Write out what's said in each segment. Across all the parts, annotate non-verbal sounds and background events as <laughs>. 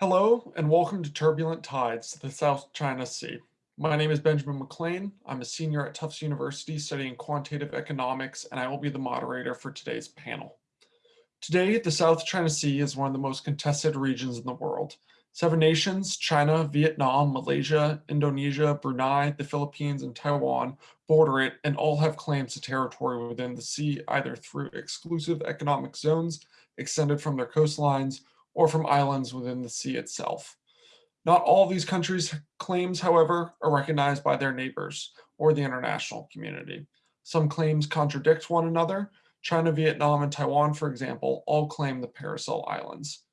Hello and welcome to Turbulent Tides, the South China Sea. My name is Benjamin McLean. I'm a senior at Tufts University studying quantitative economics, and I will be the moderator for today's panel. Today, the South China Sea is one of the most contested regions in the world. Seven nations, China, Vietnam, Malaysia, Indonesia, Brunei, the Philippines, and Taiwan border it and all have claims to territory within the sea either through exclusive economic zones extended from their coastlines or from islands within the sea itself. Not all these countries' claims, however, are recognized by their neighbors or the international community. Some claims contradict one another. China, Vietnam, and Taiwan, for example, all claim the Paracel Islands.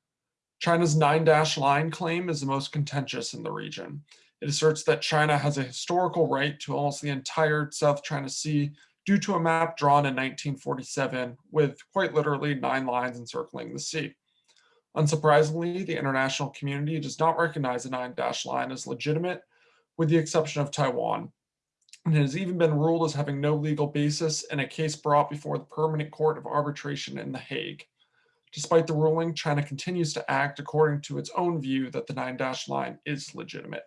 China's nine dash line claim is the most contentious in the region. It asserts that China has a historical right to almost the entire South China Sea due to a map drawn in 1947 with quite literally nine lines encircling the sea. Unsurprisingly, the international community does not recognize the nine dash line as legitimate, with the exception of Taiwan. And it has even been ruled as having no legal basis in a case brought before the Permanent Court of Arbitration in The Hague. Despite the ruling, China continues to act according to its own view that the nine dash line is legitimate.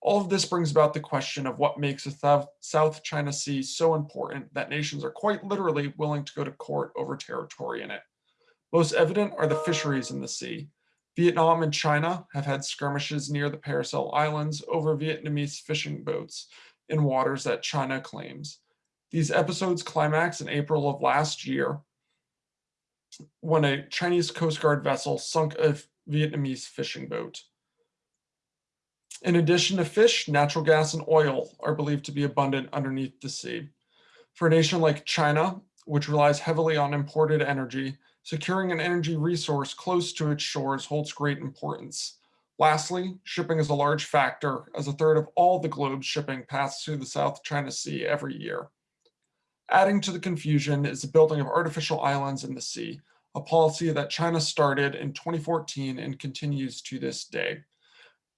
All of this brings about the question of what makes the South China Sea so important that nations are quite literally willing to go to court over territory in it. Most evident are the fisheries in the sea. Vietnam and China have had skirmishes near the Paracel Islands over Vietnamese fishing boats in waters that China claims. These episodes climax in April of last year when a Chinese Coast Guard vessel sunk a Vietnamese fishing boat. In addition to fish, natural gas and oil are believed to be abundant underneath the sea. For a nation like China, which relies heavily on imported energy, securing an energy resource close to its shores holds great importance. Lastly, shipping is a large factor as a third of all the globe's shipping passes through the South China Sea every year. Adding to the confusion is the building of artificial islands in the sea, a policy that China started in 2014 and continues to this day.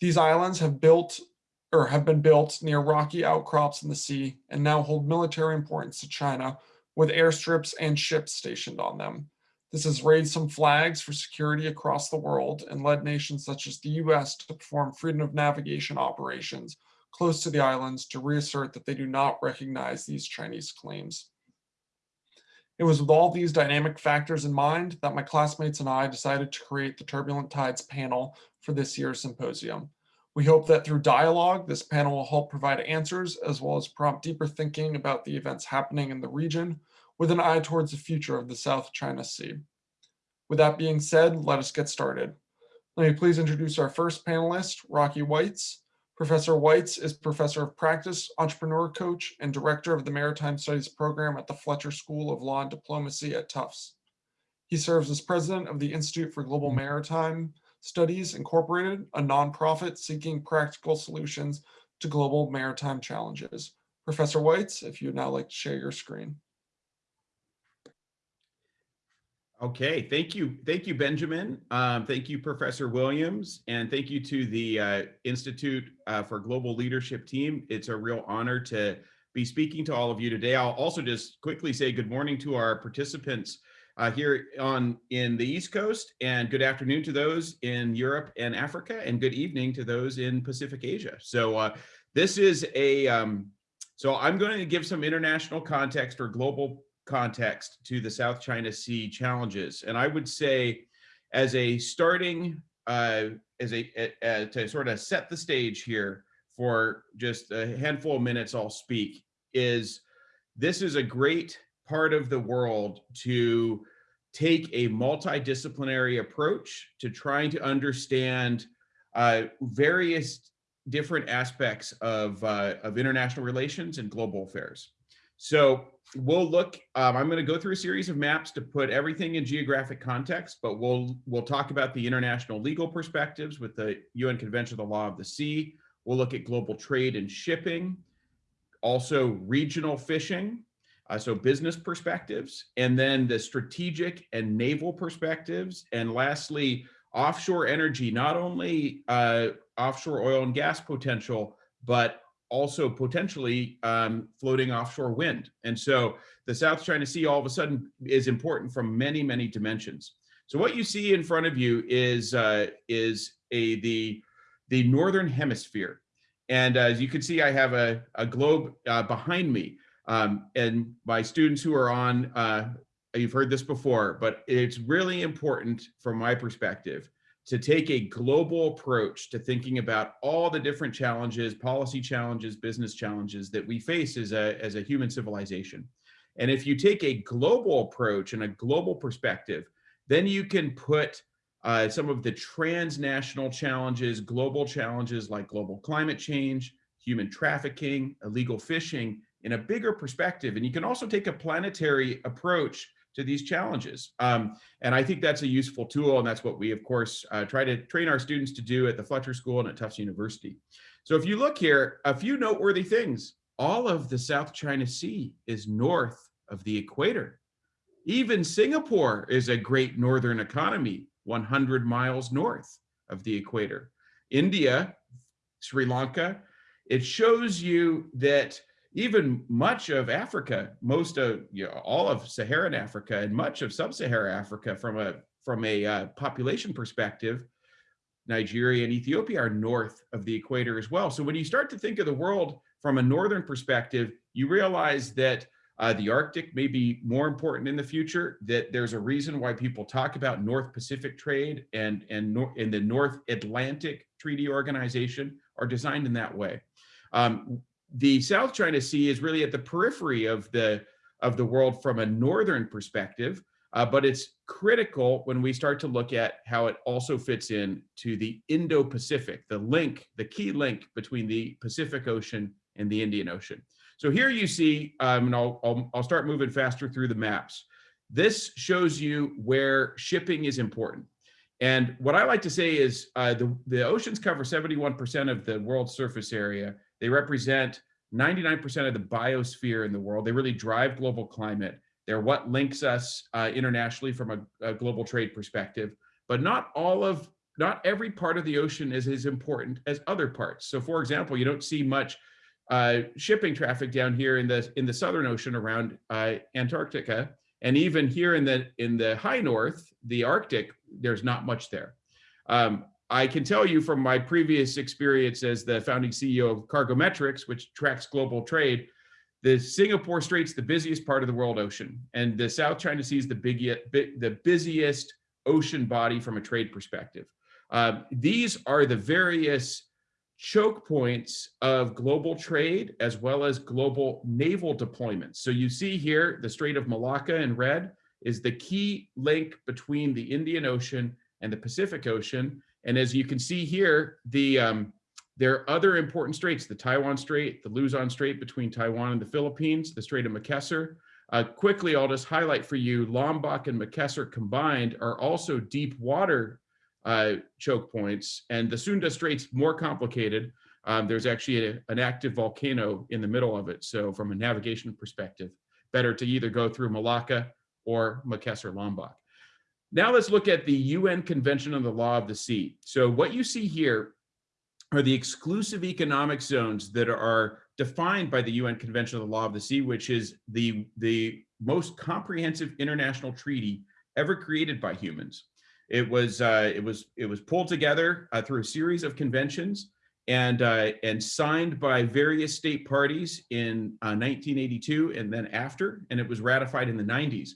These islands have built or have been built near rocky outcrops in the sea and now hold military importance to China with airstrips and ships stationed on them. This has raised some flags for security across the world and led nations such as the US to perform freedom of navigation operations close to the islands to reassert that they do not recognize these Chinese claims. It was with all these dynamic factors in mind that my classmates and I decided to create the Turbulent Tides panel for this year's symposium. We hope that through dialogue, this panel will help provide answers as well as prompt deeper thinking about the events happening in the region with an eye towards the future of the South China Sea. With that being said, let us get started. Let me please introduce our first panelist, Rocky Weitz. Professor Weitz is Professor of Practice, Entrepreneur Coach, and Director of the Maritime Studies Program at the Fletcher School of Law and Diplomacy at Tufts. He serves as President of the Institute for Global Maritime Studies Incorporated, a nonprofit seeking practical solutions to global maritime challenges. Professor Weitz, if you'd now like to share your screen. Okay, thank you. Thank you, Benjamin. Um, thank you, Professor Williams, and thank you to the uh, Institute uh, for Global Leadership team. It's a real honor to be speaking to all of you today. I'll also just quickly say good morning to our participants uh, here on in the East Coast and good afternoon to those in Europe and Africa and good evening to those in Pacific Asia. So uh, this is a, um, so I'm going to give some international context or global context to the South China Sea challenges. And I would say as a starting, uh, as a, uh, to sort of set the stage here for just a handful of minutes I'll speak, is this is a great part of the world to take a multidisciplinary approach to trying to understand uh, various different aspects of, uh, of international relations and global affairs. So we'll look, um, I'm going to go through a series of maps to put everything in geographic context, but we'll we'll talk about the international legal perspectives with the UN Convention of the Law of the Sea. We'll look at global trade and shipping, also regional fishing, uh, so business perspectives, and then the strategic and naval perspectives, and lastly, offshore energy, not only uh, offshore oil and gas potential, but also potentially um, floating offshore wind. And so the South China Sea all of a sudden is important from many, many dimensions. So what you see in front of you is, uh, is a the the northern hemisphere. And as you can see, I have a, a globe uh, behind me. Um, and my students who are on, uh, you've heard this before, but it's really important from my perspective to take a global approach to thinking about all the different challenges, policy challenges, business challenges that we face as a, as a human civilization. And if you take a global approach and a global perspective, then you can put uh, some of the transnational challenges, global challenges like global climate change, human trafficking, illegal fishing in a bigger perspective. And you can also take a planetary approach to these challenges. Um, and I think that's a useful tool. And that's what we, of course, uh, try to train our students to do at the Fletcher School and at Tufts University. So if you look here, a few noteworthy things. All of the South China Sea is north of the equator. Even Singapore is a great northern economy 100 miles north of the equator. India, Sri Lanka, it shows you that even much of Africa, most of you know, all of Saharan Africa and much of sub-Saharan Africa from a from a uh, population perspective, Nigeria and Ethiopia are north of the equator as well. So when you start to think of the world from a northern perspective, you realize that uh, the Arctic may be more important in the future, that there's a reason why people talk about North Pacific trade and, and in the North Atlantic Treaty Organization are designed in that way. Um, the South China Sea is really at the periphery of the, of the world from a northern perspective, uh, but it's critical when we start to look at how it also fits in to the Indo-Pacific, the link, the key link between the Pacific Ocean and the Indian Ocean. So here you see, um, and I'll, I'll, I'll start moving faster through the maps. This shows you where shipping is important. And what I like to say is uh, the, the oceans cover 71% of the world's surface area. They represent 99% of the biosphere in the world. They really drive global climate. They're what links us uh, internationally from a, a, global trade perspective. But not all of, not every part of the ocean is as important as other parts. So for example, you don't see much uh, shipping traffic down here in the in the Southern Ocean around uh, Antarctica, and even here in the in the high north, the Arctic, there's not much there. Um, I can tell you from my previous experience as the founding CEO of Cargometrics, which tracks global trade, the Singapore Strait's the busiest part of the world ocean, and the South China Sea is the big, the busiest ocean body from a trade perspective. Uh, these are the various choke points of global trade as well as global naval deployments. So you see here, the Strait of Malacca in red is the key link between the Indian Ocean and the Pacific Ocean. And as you can see here, the um, there are other important straits, the Taiwan Strait, the Luzon Strait between Taiwan and the Philippines, the Strait of Makassar. Uh, quickly, I'll just highlight for you, Lombok and Makassar combined are also deep water uh, choke points. And the Sunda Strait's more complicated. Um, there's actually a, an active volcano in the middle of it. So from a navigation perspective, better to either go through Malacca or Makassar Lombok. Now let's look at the UN Convention on the Law of the Sea. So what you see here are the exclusive economic zones that are defined by the UN Convention on the Law of the Sea, which is the, the most comprehensive international treaty ever created by humans. It was uh, it was it was pulled together uh, through a series of conventions and uh, and signed by various state parties in 1982 uh, and then after, and it was ratified in the 90s.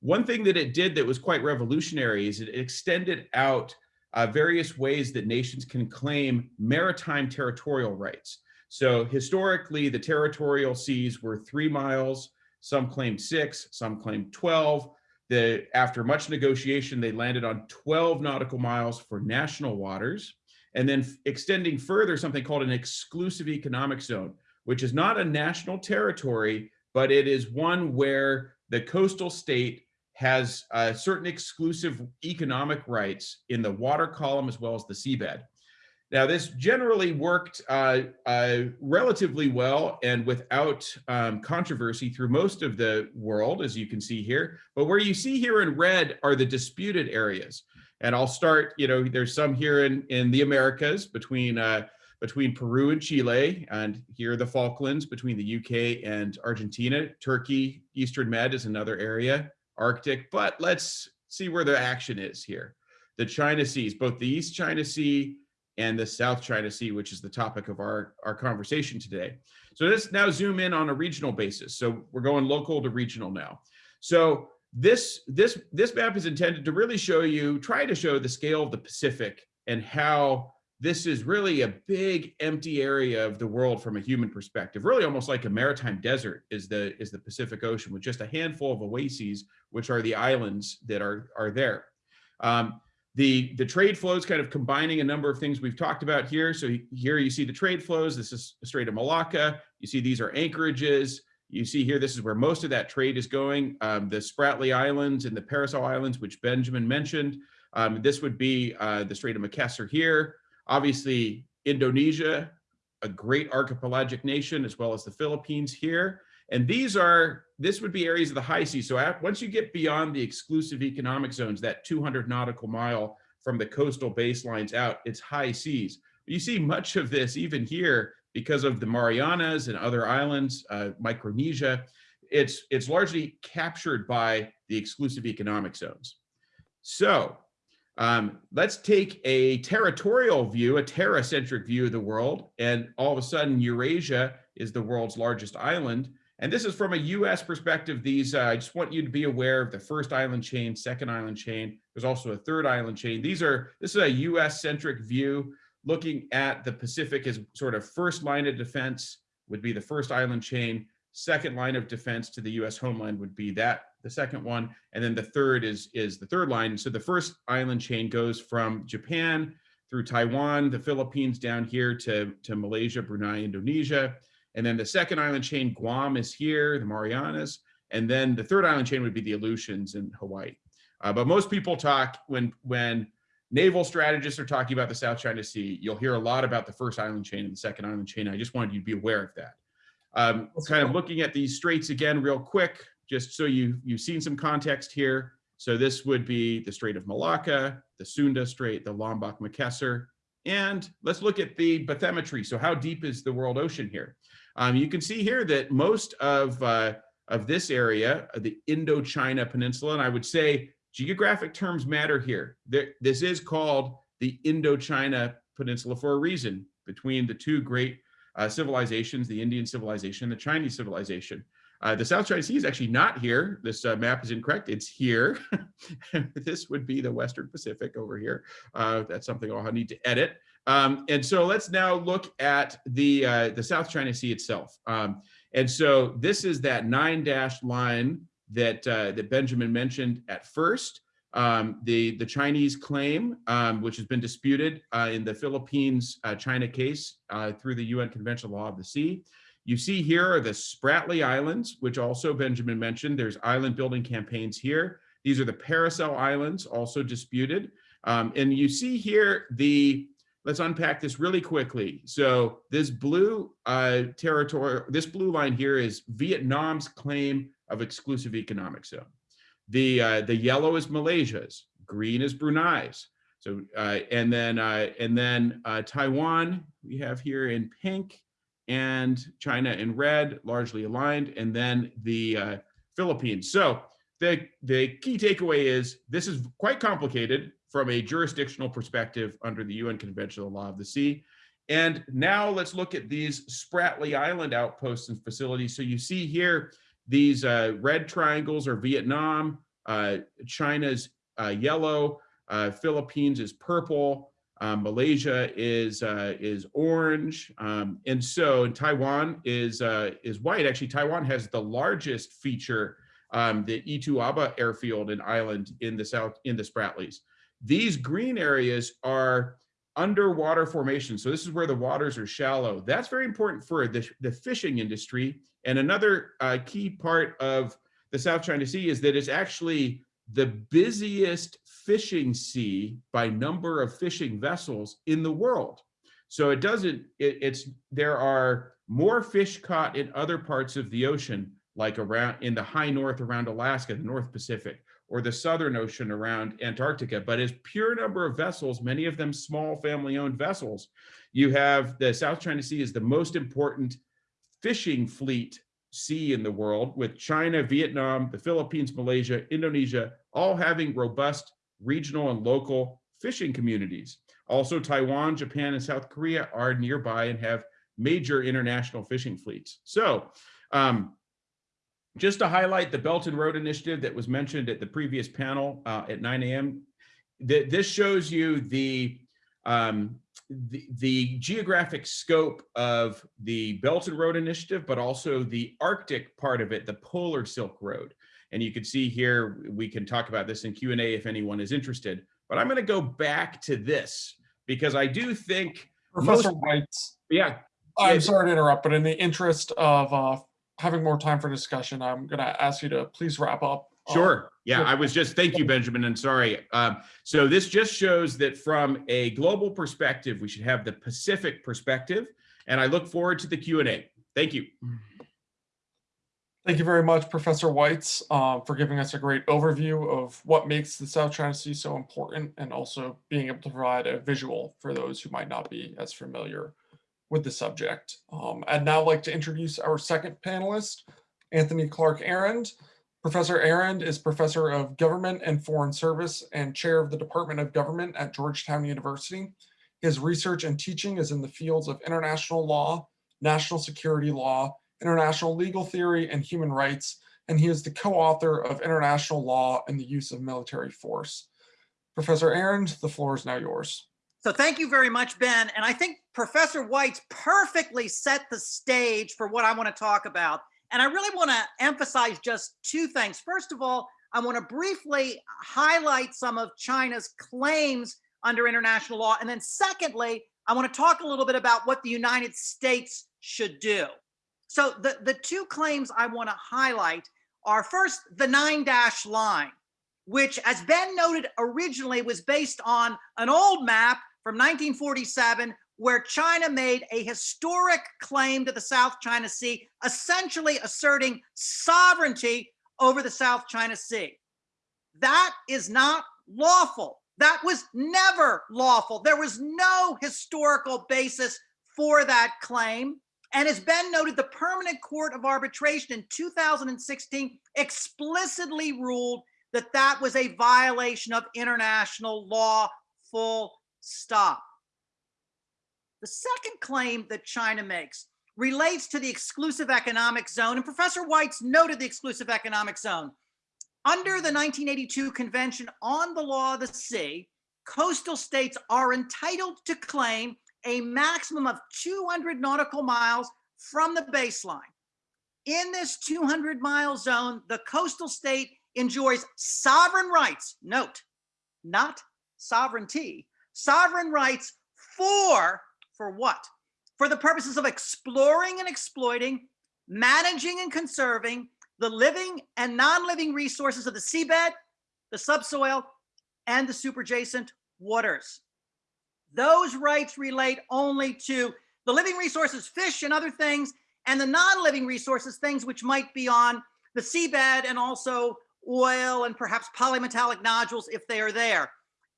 One thing that it did that was quite revolutionary is it extended out uh, various ways that nations can claim maritime territorial rights. So historically, the territorial seas were three miles, some claimed six, some claimed 12. The, after much negotiation, they landed on 12 nautical miles for national waters, and then extending further something called an exclusive economic zone, which is not a national territory, but it is one where the coastal state has uh, certain exclusive economic rights in the water column as well as the seabed. Now, this generally worked uh, uh, relatively well and without um, controversy through most of the world, as you can see here. But where you see here in red are the disputed areas. And I'll start, you know, there's some here in, in the Americas between, uh, between Peru and Chile, and here the Falklands between the UK and Argentina. Turkey, Eastern Med is another area, Arctic, but let's see where the action is here. the China Seas, both the East China Sea and the South China Sea, which is the topic of our, our conversation today. So let's now zoom in on a regional basis. So we're going local to regional now. So this, this, this map is intended to really show you, try to show the scale of the Pacific and how this is really a big empty area of the world from a human perspective, really almost like a maritime desert is the, is the Pacific Ocean with just a handful of oases, which are the islands that are, are there. Um, the, the trade flows kind of combining a number of things we've talked about here. So here you see the trade flows. This is Strait of Malacca. You see these are anchorages. You see here, this is where most of that trade is going. Um, the Spratly Islands and the Paracel Islands, which Benjamin mentioned. Um, this would be uh, the Strait of Makassar here. Obviously, Indonesia, a great archipelagic nation, as well as the Philippines here. And these are, this would be areas of the high seas. So at, once you get beyond the exclusive economic zones, that 200 nautical mile from the coastal baselines out, it's high seas. You see much of this even here because of the Marianas and other islands, uh, Micronesia, it's, it's largely captured by the exclusive economic zones. So um, let's take a territorial view, a terra-centric view of the world, and all of a sudden Eurasia is the world's largest island. And this is from a US perspective. These, uh, I just want you to be aware of the first island chain, second island chain. There's also a third island chain. These are, this is a US centric view looking at the Pacific as sort of first line of defense would be the first island chain. Second line of defense to the US homeland would be that, the second one. And then the third is, is the third line. So the first island chain goes from Japan through Taiwan, the Philippines down here to, to Malaysia, Brunei, Indonesia. And then the second island chain, Guam is here, the Marianas. And then the third island chain would be the Aleutians in Hawaii. Uh, but most people talk when, when naval strategists are talking about the South China Sea, you'll hear a lot about the first island chain and the second island chain. I just wanted you to be aware of that. Um, kind of looking at these straits again real quick, just so you, you've seen some context here. So this would be the Strait of Malacca, the Sunda Strait, the Lombok Makassar, and let's look at the bathymetry. So how deep is the world ocean here? Um, you can see here that most of, uh, of this area, the Indochina Peninsula, and I would say geographic terms matter here. There, this is called the Indochina Peninsula for a reason between the two great uh, civilizations, the Indian civilization, the Chinese civilization. Uh, the South China Sea is actually not here. This uh, map is incorrect. It's here. <laughs> this would be the Western Pacific over here. Uh, that's something I'll need to edit. Um, and so let's now look at the, uh, the South China Sea itself. Um, and so this is that nine dashed line that, uh, that Benjamin mentioned at first. Um, the, the Chinese claim, um, which has been disputed uh, in the Philippines China case through the UN Convention Law of the Sea. You see here are the Spratly Islands, which also Benjamin mentioned. There's island building campaigns here. These are the Paracel Islands, also disputed. Um, and you see here the, let's unpack this really quickly. So this blue uh, territory, this blue line here is Vietnam's claim of exclusive economic zone. The, uh, the yellow is Malaysia's, green is Brunei's. So, uh, and then, uh, and then uh, Taiwan, we have here in pink, and China in red, largely aligned, and then the uh, Philippines. So the, the key takeaway is this is quite complicated from a jurisdictional perspective under the UN Convention on the Law of the Sea. And now let's look at these Spratly Island outposts and facilities. So you see here, these uh, red triangles are Vietnam, uh, China's uh, yellow, uh, Philippines is purple, um, Malaysia is uh, is orange, um, and so Taiwan is is white. Actually, Taiwan has the largest feature, um, the Itu Aba airfield and island in the south in the Spratlys. These green areas are underwater formations. So this is where the waters are shallow. That's very important for the, the fishing industry. And another uh, key part of the South China Sea is that it's actually the busiest fishing sea by number of fishing vessels in the world. So it doesn't, it, it's, there are more fish caught in other parts of the ocean, like around in the high north around Alaska, the North Pacific, or the Southern Ocean around Antarctica, but as pure number of vessels, many of them small family owned vessels, you have the South China Sea is the most important fishing fleet sea in the world with China, Vietnam, the Philippines, Malaysia, Indonesia, all having robust regional and local fishing communities. Also, Taiwan, Japan, and South Korea are nearby and have major international fishing fleets. So um, just to highlight the Belt and Road Initiative that was mentioned at the previous panel uh, at 9 a.m., th this shows you the, um, the, the geographic scope of the Belt and Road Initiative, but also the Arctic part of it, the Polar Silk Road. And you can see here, we can talk about this in Q&A if anyone is interested. But I'm going to go back to this because I do think Professor most- Weitz, yeah, I'm Yeah. sorry to interrupt, but in the interest of uh, having more time for discussion, I'm going to ask you to please wrap up. uh, Sure. Yeah. I was just, thank you, Benjamin, and sorry. Um, so this just shows that from a global perspective, we should have the Pacific perspective, and I look forward to the Q and A. Thank you. Thank you very much, Professor Weitz, uh, for giving us a great overview of what makes the South China Sea so important and also being able to provide a visual for those who might not be as familiar with the subject. Um, I'd now like to introduce our second panelist, Anthony Clark Arend. Professor Arend is Professor of Government and Foreign Service and Chair of the Department of Government at Georgetown University. His research and teaching is in the fields of international law, national security law, international legal theory, and human rights, and he is the co-author of International Law and the Use of Military Force. Professor Arend, the floor is now yours. So thank you very much, Ben. And I think Professor Weitz perfectly set the stage for what I want to talk about. And I really want to emphasize just two things. First of all, I want to briefly highlight some of China's claims under international law. And then secondly, I want to talk a little bit about what the United States should do. So the, the two claims I want to highlight are first, the nine dash line, which as Ben noted originally was based on an old map from 1947 where China made a historic claim to the South China Sea, essentially asserting sovereignty over the South China Sea. That is not lawful. That was never lawful. There was no historical basis for that claim. And as Ben noted, the Permanent Court of Arbitration in 2016 explicitly ruled that that was a violation of international law, full stop. The second claim that China makes relates to the exclusive economic zone, and Professor Weitz noted the exclusive economic zone. Under the 1982 Convention on the Law of the Sea, coastal states are entitled to claim a maximum of 200 nautical miles from the baseline. In this 200 mile zone, the coastal state enjoys sovereign rights, note, not sovereignty, sovereign rights for, for what? For the purposes of exploring and exploiting, managing and conserving the living and non-living resources of the seabed, the subsoil, and the superjacent waters. Those rights relate only to the living resources, fish and other things, and the non-living resources, things which might be on the seabed and also oil and perhaps polymetallic nodules if they are there.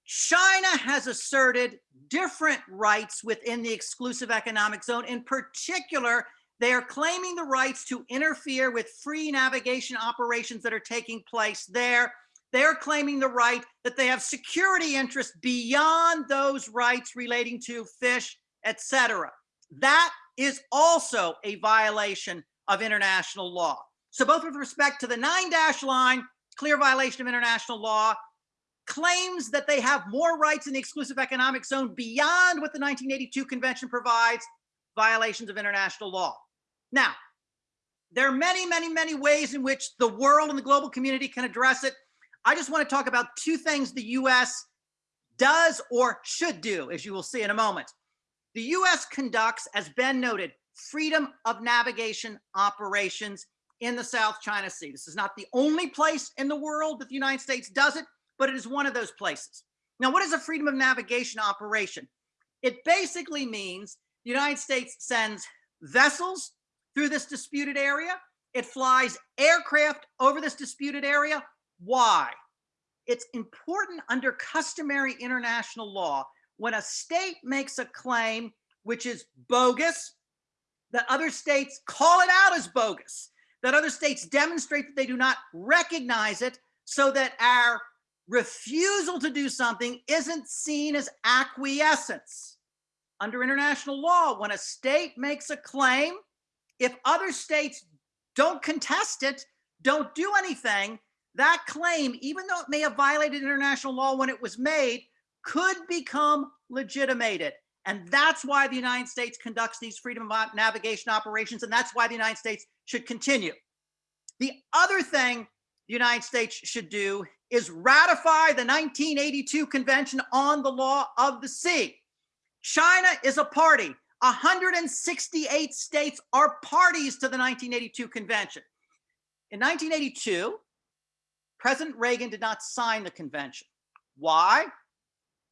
China has asserted different rights within the exclusive economic zone. In particular, they are claiming the rights to interfere with free navigation operations that are taking place there. They're claiming the right that they have security interests beyond those rights relating to fish, etc. That is also a violation of international law. So both with respect to the nine dash line, clear violation of international law, claims that they have more rights in the exclusive economic zone beyond what the 1982 convention provides, violations of international law. Now, there are many, many, many ways in which the world and the global community can address it. I just want to talk about two things the US does or should do, as you will see in a moment. The US conducts, as Ben noted, freedom of navigation operations in the South China Sea. This is not the only place in the world that the United States does it, but it is one of those places. Now, what is a freedom of navigation operation? It basically means the United States sends vessels through this disputed area. It flies aircraft over this disputed area. Why? It's important under customary international law when a state makes a claim which is bogus, that other states call it out as bogus, that other states demonstrate that they do not recognize it so that our refusal to do something isn't seen as acquiescence. Under international law, when a state makes a claim, if other states don't contest it, don't do anything, that claim, even though it may have violated international law when it was made, could become legitimated. And that's why the United States conducts these freedom of navigation operations. And that's why the United States should continue. The other thing United States should do is ratify the 1982 Convention on the Law of the Sea. China is a party. 168 states are parties to the 1982 Convention. In 1982, President Reagan did not sign the convention. Why?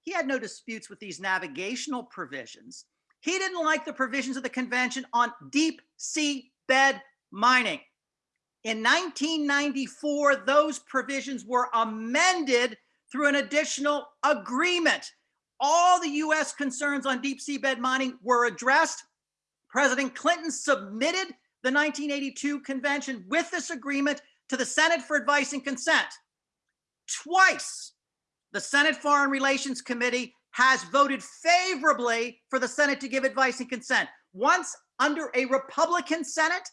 He had no disputes with these navigational provisions. He didn't like the provisions of the convention on deep sea bed mining. In 1994, those provisions were amended through an additional agreement. All the US concerns on deep sea bed mining were addressed. President Clinton submitted the 1982 convention with this agreement to the Senate for advice and consent. Twice, the Senate Foreign Relations Committee has voted favorably for the Senate to give advice and consent. Once under a Republican Senate,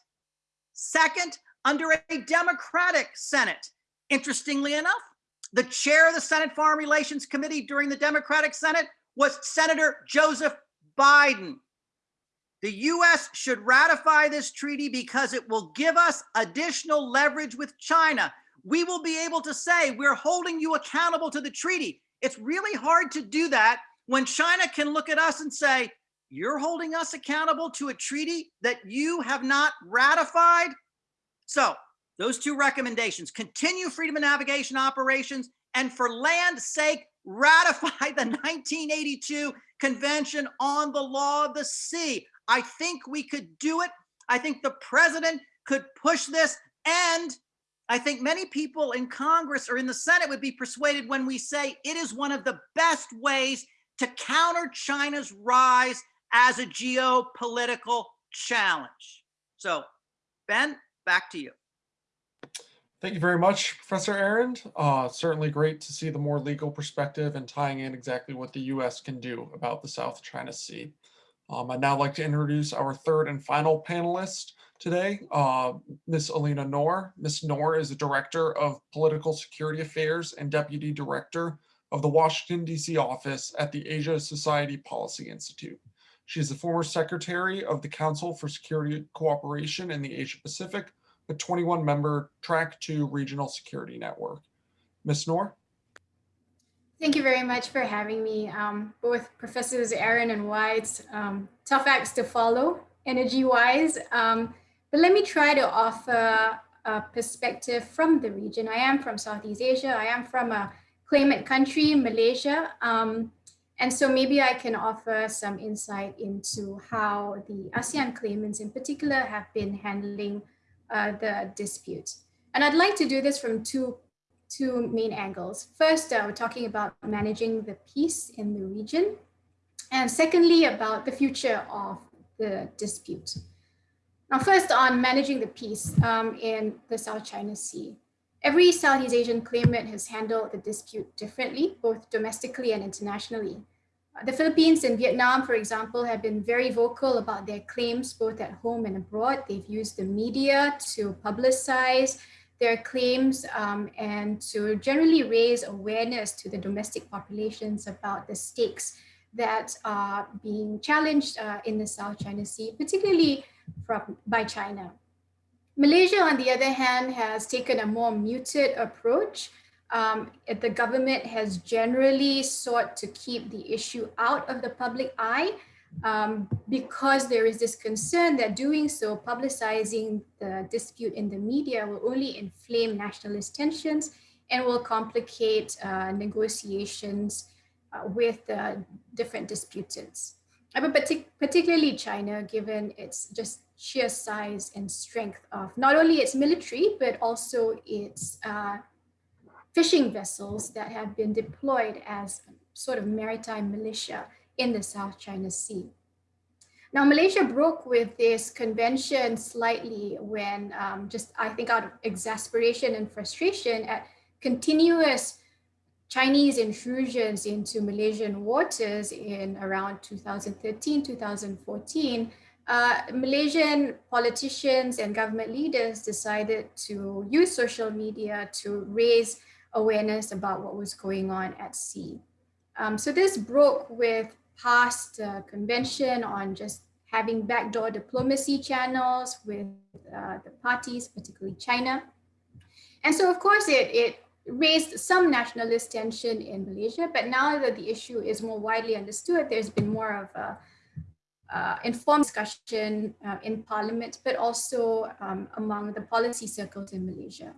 second under a Democratic Senate. Interestingly enough, the chair of the Senate Foreign Relations Committee during the Democratic Senate was Senator Joseph Biden. The US should ratify this treaty because it will give us additional leverage with China. We will be able to say we're holding you accountable to the treaty. It's really hard to do that when China can look at us and say, you're holding us accountable to a treaty that you have not ratified. So those two recommendations, continue freedom of navigation operations and for land sake, <laughs> ratify the 1982 Convention on the Law of the Sea. I think we could do it. I think the president could push this. And I think many people in Congress or in the Senate would be persuaded when we say it is one of the best ways to counter China's rise as a geopolitical challenge. So, Ben, back to you. Thank you very much, Professor Arend. Uh, certainly great to see the more legal perspective and tying in exactly what the U.S. can do about the South China Sea. Um, I'd now like to introduce our third and final panelist today, uh, Ms. Elina Noor. Ms. Noor is the Director of Political Security Affairs and Deputy Director of the Washington, D.C. office at the Asia Society Policy Institute. She is the former Secretary of the Council for Security Cooperation in the Asia Pacific, a 21-member Track 2 Regional Security Network. Ms. Noor? Thank you very much for having me. Um, both Professors Arend and White, um, tough acts to follow energy-wise, um, but let me try to offer a perspective from the region. I am from Southeast Asia. I am from a claimant country, Malaysia. Um, and so maybe I can offer some insight into how the ASEAN claimants in particular have been handling uh, the dispute. And I'd like to do this from two two main angles. First, uh, we're talking about managing the peace in the region. And secondly, about the future of the dispute. Now, first on managing the peace um, in the South China Sea. Every Southeast Asian claimant has handled the dispute differently, both domestically and internationally. Uh, the Philippines and Vietnam, for example, have been very vocal about their claims both at home and abroad. They've used the media to publicize their claims um, and to generally raise awareness to the domestic populations about the stakes that are being challenged uh, in the South China Sea, particularly from, by China. Malaysia, on the other hand, has taken a more muted approach. Um, the government has generally sought to keep the issue out of the public eye um, because there is this concern that doing so, publicizing the dispute in the media will only inflame nationalist tensions and will complicate uh, negotiations uh, with uh, different disputants. But partic particularly China, given its just sheer size and strength of not only its military, but also its uh, fishing vessels that have been deployed as sort of maritime militia in the South China Sea. Now, Malaysia broke with this convention slightly when um, just, I think out of exasperation and frustration at continuous Chinese intrusions into Malaysian waters in around 2013, 2014, uh, Malaysian politicians and government leaders decided to use social media to raise awareness about what was going on at sea. Um, so this broke with past uh, convention on just having backdoor diplomacy channels with uh, the parties, particularly China. And so of course it, it raised some nationalist tension in Malaysia, but now that the issue is more widely understood, there's been more of a uh, informed discussion uh, in parliament, but also um, among the policy circles in Malaysia.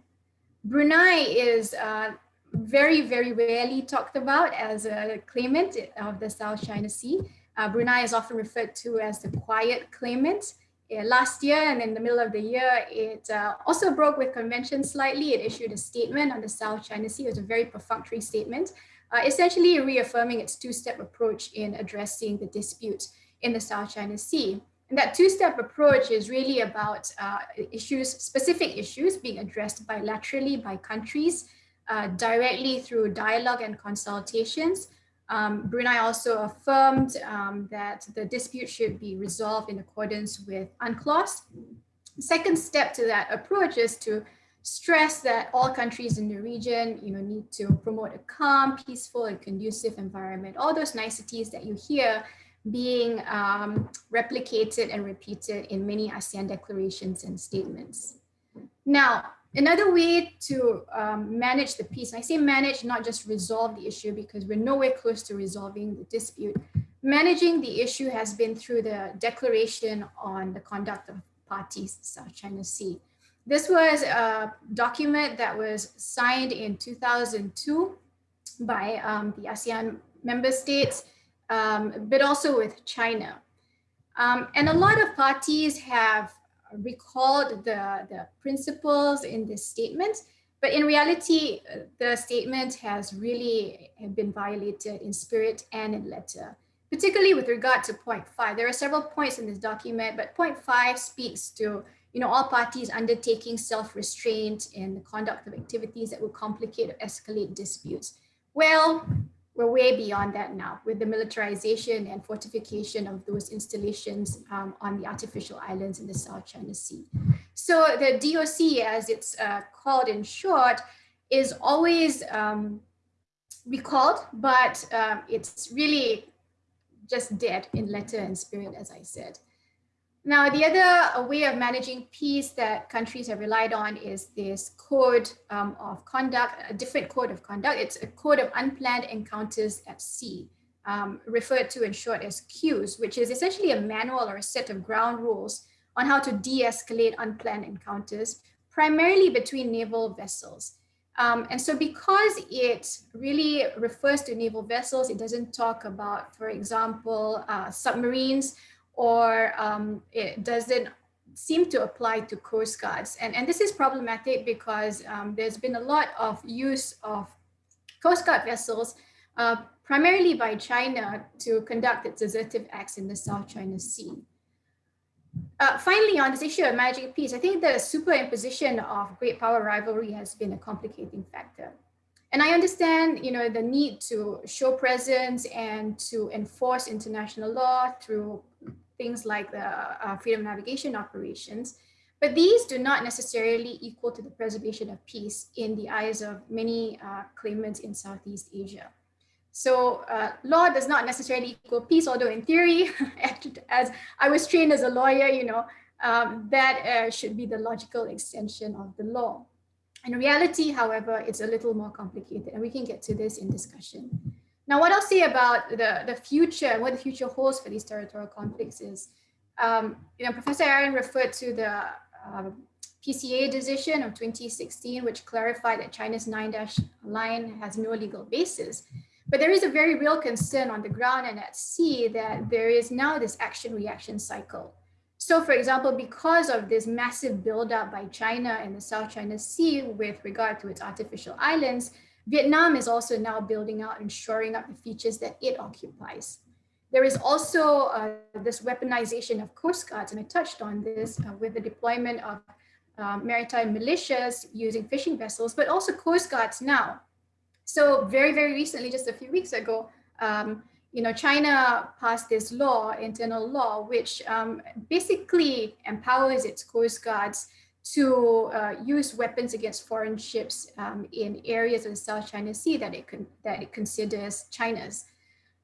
Brunei is uh, very, very rarely talked about as a claimant of the South China Sea. Uh, Brunei is often referred to as the quiet claimant. Uh, last year and in the middle of the year, it uh, also broke with convention slightly. It issued a statement on the South China Sea. It was a very perfunctory statement, essentially reaffirming its two-step approach in addressing the dispute in the South China Sea. And that two-step approach is really about uh, issues, specific issues being addressed bilaterally by countries uh, directly through dialogue and consultations. Um, Brunei also affirmed um, that the dispute should be resolved in accordance with UNCLOS. Second step to that approach is to stress that all countries in the region you know, need to promote a calm, peaceful, and conducive environment. All those niceties that you hear being um, replicated and repeated in many ASEAN declarations and statements. Now, another way to um, manage the peace, I say manage, not just resolve the issue because we're nowhere close to resolving the dispute. Managing the issue has been through the Declaration on the Conduct of Parties, South China Sea. This was a document that was signed in 2002 by um, the ASEAN member states um, but also with China. Um, and a lot of parties have recalled the, the principles in this statement, but in reality, the statement has really been violated in spirit and in letter, particularly with regard to point five. There are several points in this document, but point five speaks to you know, all parties undertaking self-restraint in the conduct of activities that will complicate or escalate disputes. Well, we're way beyond that now with the militarization and fortification of those installations um, on the artificial islands in the South China Sea. So the DOC, as it's uh, called in short, is always um, recalled, but um, it's really just dead in letter and spirit, as I said. Now, the other way of managing peace that countries have relied on is this code um, of conduct, a different code of conduct. It's a code of unplanned encounters at sea, um, referred to in short as CUES, which is essentially a manual or a set of ground rules on how to de-escalate unplanned encounters, primarily between naval vessels. Um, and so because it really refers to naval vessels, it doesn't talk about, for example, uh, submarines or um, it doesn't seem to apply to Coast Guards. And, and this is problematic because um, there's been a lot of use of Coast Guard vessels, uh, primarily by China, to conduct its assertive acts in the South China Sea. Uh, finally, on this issue of managing peace, I think the superimposition of great power rivalry has been a complicating factor. And I understand, you know, the need to show presence and to enforce international law through things like the uh, freedom navigation operations, but these do not necessarily equal to the preservation of peace in the eyes of many uh, claimants in Southeast Asia. So uh, law does not necessarily equal peace, although in theory, <laughs> as I was trained as a lawyer, you know, um, that uh, should be the logical extension of the law. In reality, however, it's a little more complicated and we can get to this in discussion. Now, what I'll say about the, the future and what the future holds for these territorial conflicts is, um, you know, Professor Arend referred to the uh, PCA decision of 2016, which clarified that China's nine dash line has no legal basis. But there is a very real concern on the ground and at sea that there is now this action reaction cycle. So for example, because of this massive buildup by China in the South China Sea with regard to its artificial islands, Vietnam is also now building out and shoring up the features that it occupies. There is also uh, this weaponization of coast guards, and I touched on this uh, with the deployment of um, maritime militias using fishing vessels, but also coast guards now So very, very recently, just a few weeks ago, um, you know, China passed this law, internal law, which um, basically empowers its coast guards to uh, use weapons against foreign ships um, in areas of the South China Sea that it, con that it considers China's.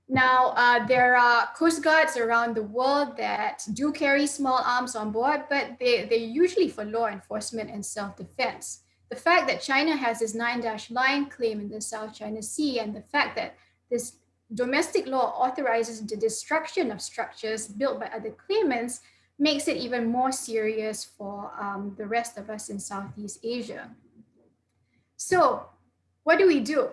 Now, uh, there are coast guards around the world that do carry small arms on board, but they, they're usually for law enforcement and self-defense. The fact that China has this nine-dash line claim in the South China Sea and the fact that this domestic law authorizes the destruction of structures built by other claimants makes it even more serious for um, the rest of us in Southeast Asia. So what do we do?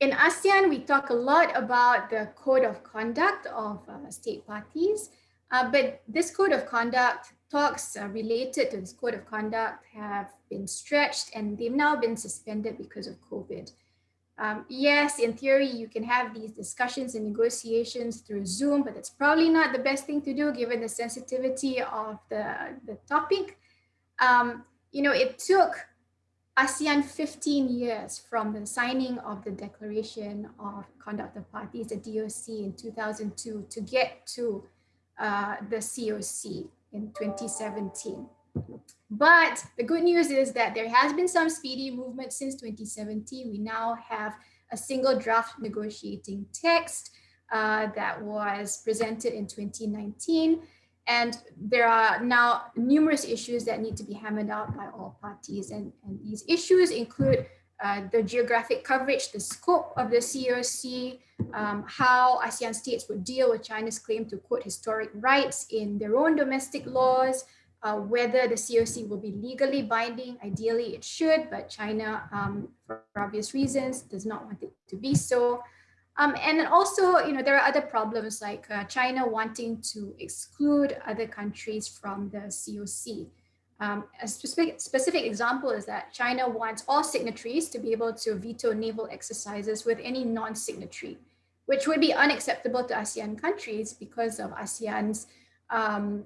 In ASEAN, we talk a lot about the code of conduct of uh, state parties, uh, but this code of conduct talks uh, related to this code of conduct have been stretched and they've now been suspended because of COVID. Um, yes, in theory, you can have these discussions and negotiations through Zoom, but it's probably not the best thing to do given the sensitivity of the, the topic. Um, you know, it took ASEAN 15 years from the signing of the Declaration of Conduct of Parties, the DOC in 2002 to get to uh, the COC in 2017. But the good news is that there has been some speedy movement since 2017. We now have a single draft negotiating text uh, that was presented in 2019. And there are now numerous issues that need to be hammered out by all parties. And, and these issues include uh, the geographic coverage, the scope of the COC, um, how ASEAN states would deal with China's claim to quote historic rights in their own domestic laws, uh, whether the COC will be legally binding. Ideally, it should, but China, um, for obvious reasons, does not want it to be so. Um, and then also, you know, there are other problems like uh, China wanting to exclude other countries from the COC. Um, a specific, specific example is that China wants all signatories to be able to veto naval exercises with any non-signatory, which would be unacceptable to ASEAN countries because of ASEAN's um,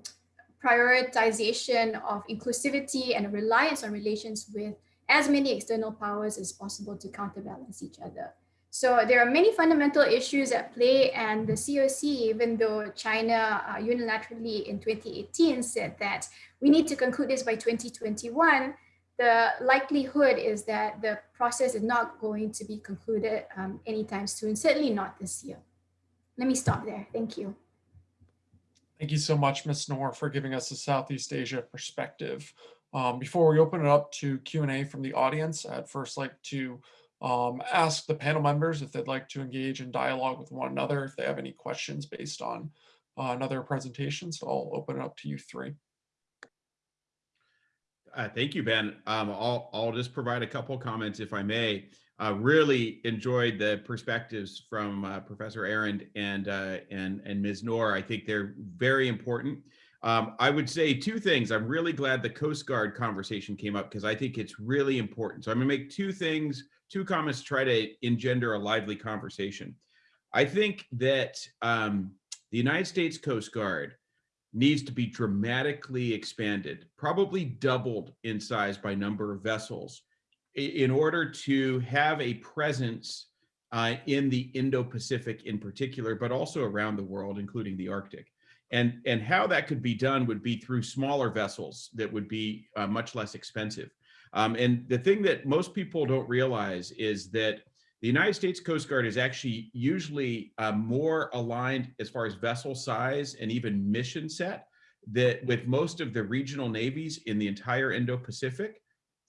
prioritization of inclusivity and reliance on relations with as many external powers as possible to counterbalance each other. So there are many fundamental issues at play and the COC, even though China uh, unilaterally in 2018 said that we need to conclude this by 2021, the likelihood is that the process is not going to be concluded um, anytime soon, certainly not this year. Let me stop there. Thank you. Thank you so much, Ms. Noor, for giving us a Southeast Asia perspective. Um, before we open it up to Q&A from the audience, I'd first like to um, ask the panel members if they'd like to engage in dialogue with one another, if they have any questions based on uh, another presentation. So I'll open it up to you three. Uh, thank you, Ben. Um, I'll, I'll just provide a couple comments if I may. Uh, really enjoyed the perspectives from uh, Professor Arend and, uh, and, and Ms. Noor. I think they're very important. Um, I would say two things. I'm really glad the Coast Guard conversation came up because I think it's really important. So I'm gonna make two things, two comments to try to engender a lively conversation. I think that um, the United States Coast Guard needs to be dramatically expanded, probably doubled in size by number of vessels in order to have a presence uh, in the Indo-Pacific in particular, but also around the world, including the Arctic. And, and how that could be done would be through smaller vessels that would be uh, much less expensive. Um, and the thing that most people don't realize is that the United States Coast Guard is actually usually uh, more aligned as far as vessel size and even mission set that with most of the regional navies in the entire Indo-Pacific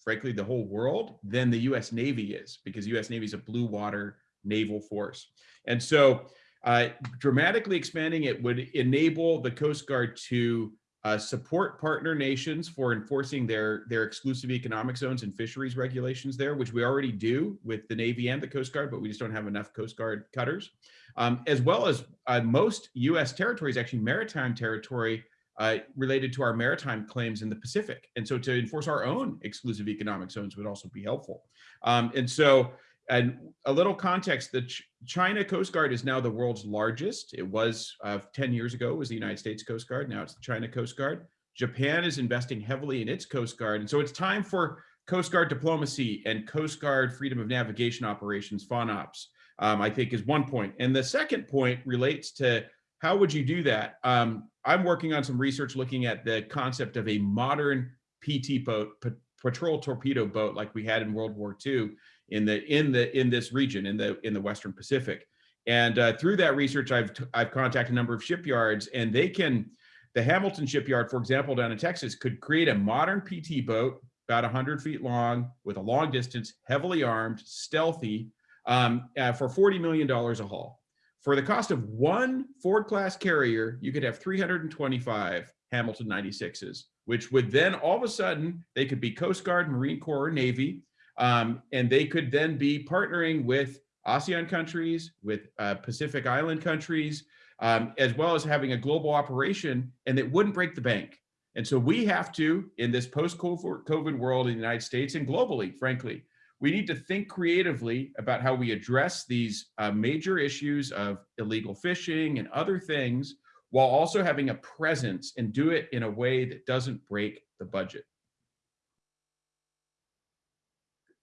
frankly, the whole world than the US Navy is because US Navy is a blue water naval force. And so uh, dramatically expanding it would enable the Coast Guard to uh, support partner nations for enforcing their, their exclusive economic zones and fisheries regulations there, which we already do with the Navy and the Coast Guard, but we just don't have enough Coast Guard cutters, um, as well as uh, most US territories, actually maritime territory, uh, related to our maritime claims in the Pacific. And so to enforce our own exclusive economic zones would also be helpful. Um, and so and a little context, the Ch China Coast Guard is now the world's largest. It was uh, 10 years ago, was the United States Coast Guard. Now it's the China Coast Guard. Japan is investing heavily in its Coast Guard. And so it's time for Coast Guard diplomacy and Coast Guard freedom of navigation operations, FONOPS, um, I think is one point. And the second point relates to how would you do that? Um, I'm working on some research looking at the concept of a modern PT boat, pa- patrol torpedo boat, like we had in World War II in the in the in this region in the in the Western Pacific. And uh, through that research, I've I've contacted a number of shipyards, and they can. The Hamilton shipyard, for example, down in Texas, could create a modern PT boat about 100 feet long with a long distance, heavily armed, stealthy, um, uh, for $40 million a haul. For the cost of one Ford class carrier, you could have 325 Hamilton 96s, which would then all of a sudden, they could be Coast Guard, Marine Corps, or Navy, um, and they could then be partnering with ASEAN countries, with uh, Pacific Island countries, um, as well as having a global operation, and it wouldn't break the bank. And so we have to, in this post-COVID world in the United States and globally, frankly, we need to think creatively about how we address these uh, major issues of illegal fishing and other things while also having a presence and do it in a way that doesn't break the budget.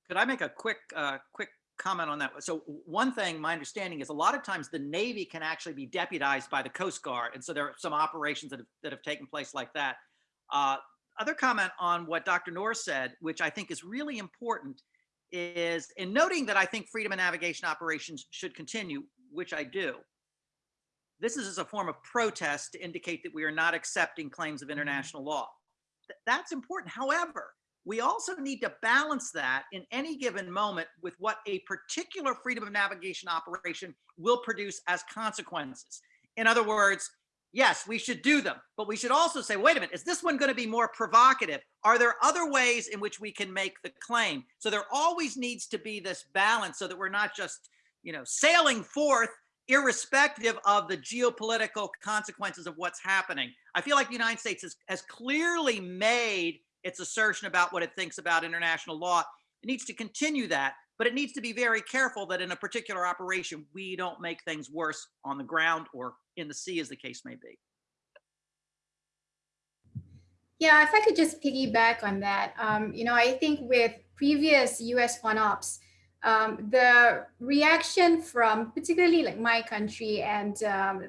Could I make a quick, uh, quick comment on that? So one thing, my understanding is a lot of times the Navy can actually be deputized by the Coast Guard. And so there are some operations that have, that have taken place like that. Uh, other comment on what Dr. Norris said, which I think is really important, is in noting that I think freedom of navigation operations should continue, which I do. This is as a form of protest to indicate that we are not accepting claims of mm-hmm. international law. Th that's important. However, we also need to balance that in any given moment with what a particular freedom of navigation operation will produce as consequences. In other words, yes, we should do them, but we should also say, wait a minute, is this one going to be more provocative? Are there other ways in which we can make the claim? So there always needs to be this balance so that we're not just, you know, sailing forth irrespective of the geopolitical consequences of what's happening. I feel like the United States has, has clearly made its assertion about what it thinks about international law. It needs to continue that, but it needs to be very careful that in a particular operation, we don't make things worse on the ground or in the sea as the case may be. Yeah, if I could just piggyback on that, um, you know, I think with previous US FONOPS, um, the reaction from particularly like my country and um,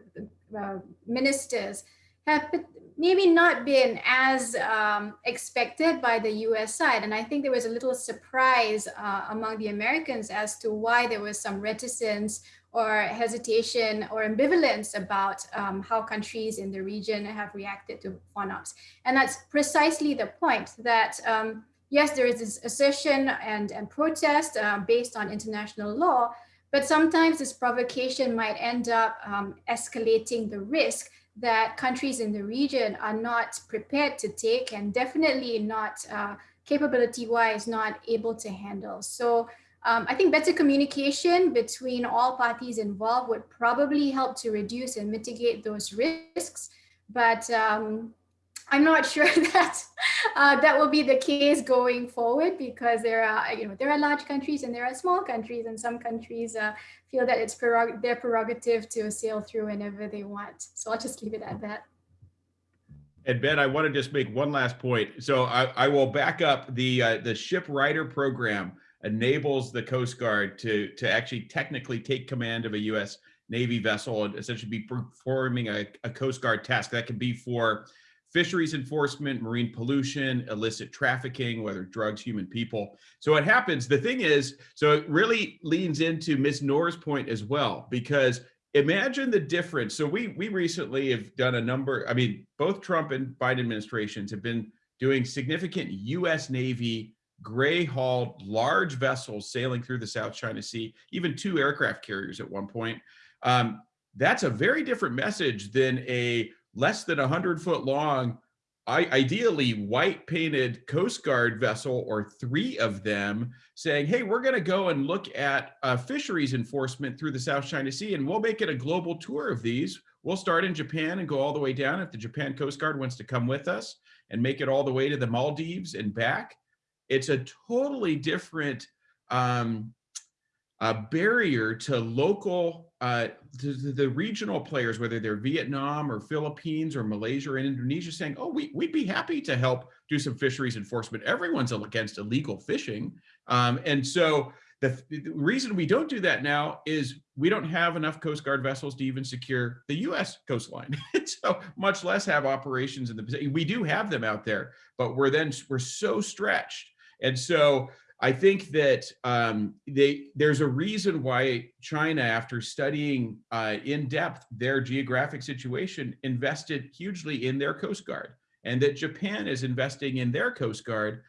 uh, ministers have maybe not been as um, expected by the US side. And I think there was a little surprise uh, among the Americans as to why there was some reticence or hesitation or ambivalence about um, how countries in the region have reacted to FONOPS. And that's precisely the point that, um, yes, there is this assertion and, and protest uh, based on international law, but sometimes this provocation might end up um, escalating the risk that countries in the region are not prepared to take and definitely not uh, capability wise not able to handle. So um, I think better communication between all parties involved would probably help to reduce and mitigate those risks. But um, I'm not <laughs> sure that uh, that will be the case going forward because there are, you know, there are large countries and there are small countries, and some countries uh, feel that it's prerog their prerogative to sail through whenever they want. So I'll just leave it at that. And Ben, I want to just make one last point. So I, I will back up the uh, the ship rider program enables the Coast Guard to to actually technically take command of a U.S. Navy vessel and essentially be performing a, a Coast Guard task. That could be for fisheries enforcement, marine pollution, illicit trafficking, whether drugs, human people. So what happens, the thing is, so it really leans into Ms. Noor's point as well, because imagine the difference. So we we recently have done a number, I mean, both Trump and Biden administrations have been doing significant US Navy gray hauled large vessels sailing through the South China Sea, even two aircraft carriers at one point. Um, that's a very different message than a less than 100 foot long, ideally white painted Coast Guard vessel or three of them saying, hey, we're going to go and look at uh, fisheries enforcement through the South China Sea and we'll make it a global tour of these. We'll start in Japan and go all the way down if the Japan Coast Guard wants to come with us and make it all the way to the Maldives and back. It's a totally different um, barrier to local uh, the, the- regional players, whether they're Vietnam or Philippines or Malaysia or Indonesia, saying, "Oh, we, we'd be happy to help do some fisheries enforcement." Everyone's against illegal fishing, um, and so the, the reason we don't do that now is we don't have enough Coast Guard vessels to even secure the U.S. coastline. <laughs> so much less have operations in the Pacific. We do have them out there, but we're then we're so stretched, and so I think that um, they there's a reason why China, after studying uh, in depth their geographic situation, invested hugely in their Coast Guard, and that Japan is investing in their Coast Guard.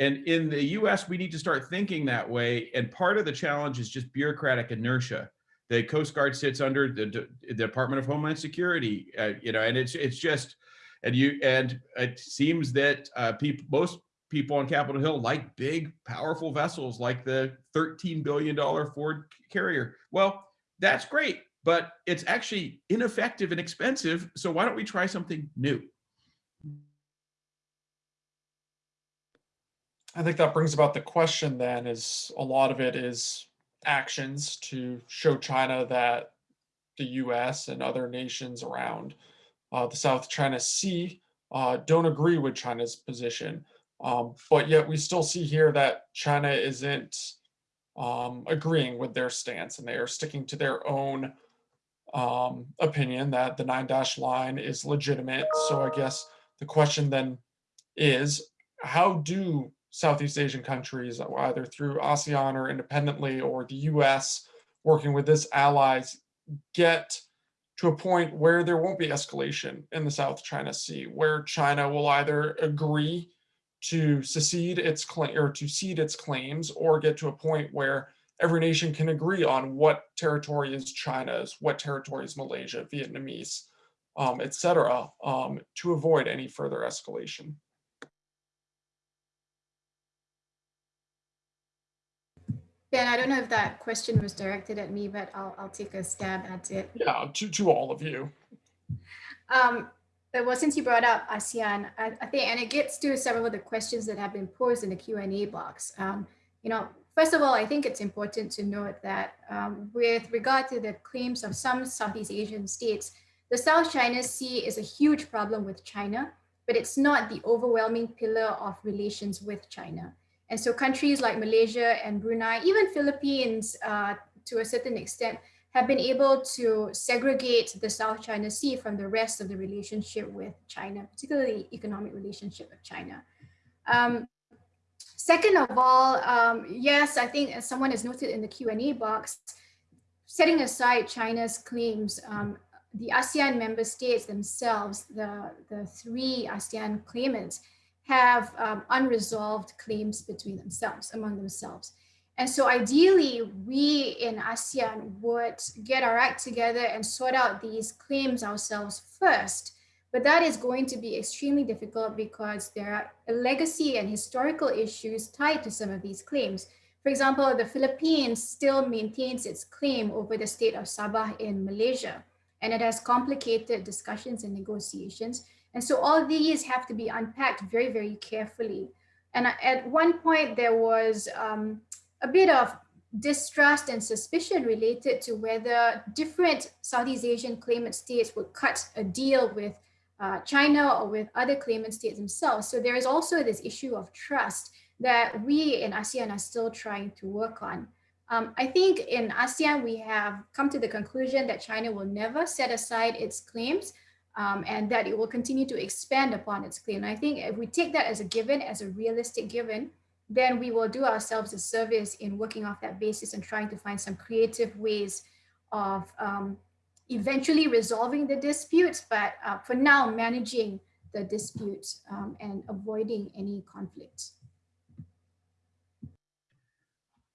And in the US, we need to start thinking that way. And part of the challenge is just bureaucratic inertia. The Coast Guard sits under the, D- the Department of Homeland Security, uh, you know, and it's it's just, and you and it seems that uh, people most people on Capitol Hill like big, powerful vessels like the $13 billion Ford carrier. Well, that's great, but it's actually ineffective and expensive. So why don't we try something new? I think that brings about the question then is a lot of it is actions to show China that the US and other nations around uh, the South China Sea uh, don't agree with China's position. Um, but yet we still see here that China isn't um, agreeing with their stance and they are sticking to their own um, opinion that the nine dash line is legitimate. So I guess the question then is how do Southeast Asian countries, either through ASEAN or independently, or the US working with its allies, get to a point where there won't be escalation in the South China Sea, where China will either agree to secede its claim or to cede its claims, or get to a point where every nation can agree on what territory is China's, what territory is Malaysia, Vietnamese, um, et cetera, um, to avoid any further escalation. Ben, I don't know if that question was directed at me, but I'll, I'll take a stab at it. Yeah, to, to all of you. Um, uh, well, since you brought up ASEAN, I, I think, and it gets to several of the questions that have been posed in the Q&A box. Um, you know, first of all, I think it's important to note that um, with regard to the claims of some Southeast Asian states, the South China Sea is a huge problem with China, but it's not the overwhelming pillar of relations with China. And so countries like Malaysia and Brunei, even Philippines uh, to a certain extent, have been able to segregate the South China Sea from the rest of the relationship with China, particularly economic relationship with China. Um, second of all, um, yes, I think as someone has noted in the Q&A box, setting aside China's claims, um, the ASEAN member states themselves, the, the three ASEAN claimants, have um, unresolved claims between themselves, among themselves. And so ideally, we in ASEAN would get our act together and sort out these claims ourselves first. But that is going to be extremely difficult because there are legacy and historical issues tied to some of these claims. For example, the Philippines still maintains its claim over the state of Sabah in Malaysia, and it has complicated discussions and negotiations. And so all these have to be unpacked very, very carefully. And at one point there was um, a bit of distrust and suspicion related to whether different Southeast Asian claimant states would cut a deal with uh, China or with other claimant states themselves. So there is also this issue of trust that we in ASEAN are still trying to work on. Um, I think in ASEAN, we have come to the conclusion that China will never set aside its claims um, and that it will continue to expand upon its claim. And I think if we take that as a given, as a realistic given, then we will do ourselves a service in working off that basis and trying to find some creative ways of um, eventually resolving the disputes, but uh, for now managing the disputes um, and avoiding any conflicts.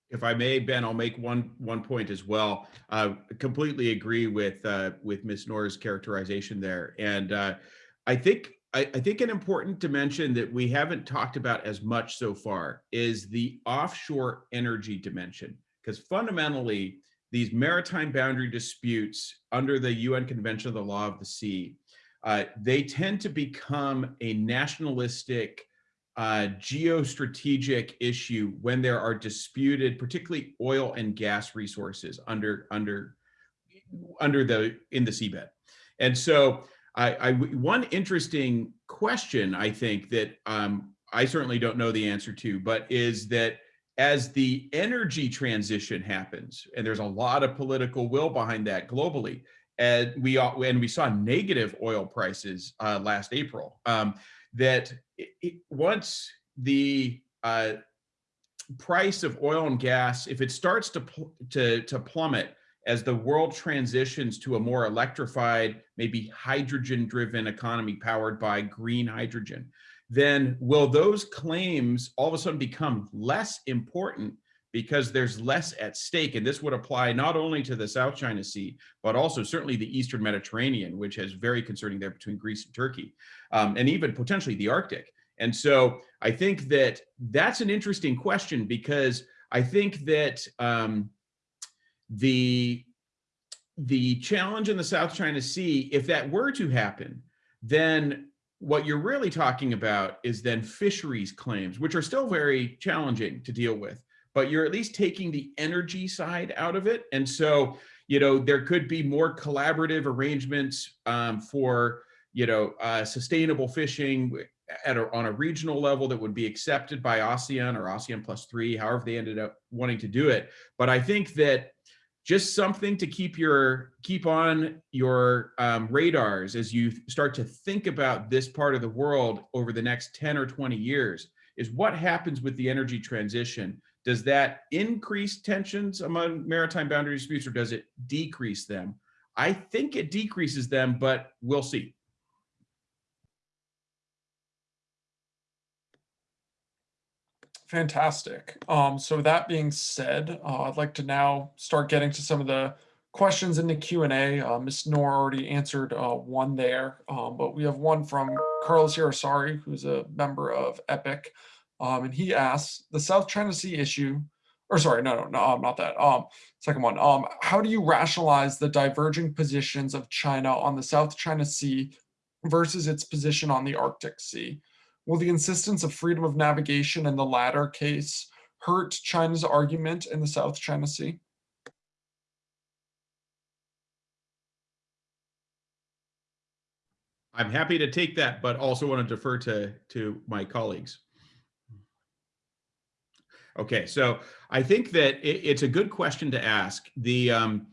If I may, Ben, I'll make one one point as well. Uh, completely agree with uh, with Ms. Noor's characterization there, and uh, I think I, I think an important dimension that we haven't talked about as much so far is the offshore energy dimension, because fundamentally these maritime boundary disputes under the UN Convention of the Law of the Sea, uh, they tend to become a nationalistic uh, geostrategic issue when there are disputed, particularly oil and gas resources under under under the in the seabed. And so I, I one interesting question I think that um, I certainly don't know the answer to, but is that as the energy transition happens, and there's a lot of political will behind that globally, and we and we saw negative oil prices uh, last April. Um, that it, once the uh, price of oil and gas, if it starts to to to plummet as the world transitions to a more electrified, maybe hydrogen-driven economy powered by green hydrogen, then will those claims all of a sudden become less important because there's less at stake. And this would apply not only to the South China Sea, but also certainly the Eastern Mediterranean, which is very concerning there between Greece and Turkey, um, and even potentially the Arctic. And so I think that that's an interesting question because I think that um, the, the challenge in the South China Sea, if that were to happen, then what you're really talking about is then fisheries claims, which are still very challenging to deal with but you're at least taking the energy side out of it. And so, you know, there could be more collaborative arrangements um, for, you know, uh, sustainable fishing at a, on a regional level that would be accepted by ASEAN or ASEAN plus three, however they ended up wanting to do it. But I think that just something to keep your keep on your um, radars as you start to think about this part of the world over the next 10 or 20 years is what happens with the energy transition does that increase tensions among maritime boundary disputes or does it decrease them? I think it decreases them, but we'll see. Fantastic. Um, so that being said, uh, I'd like to now start getting to some of the questions in the Q&A. Uh, Ms. Noor already answered uh, one there, um, but we have one from Carlos Irasari, who's a member of EPIC. Um, and he asks, the South China Sea issue, or sorry, no, no, no, um, not that. Um, second one, um, how do you rationalize the diverging positions of China on the South China Sea versus its position on the Arctic Sea? Will the insistence of freedom of navigation in the latter case hurt China's argument in the South China Sea? I'm happy to take that, but also want to defer to, to my colleagues. Okay, so I think that it, it's a good question to ask. The um,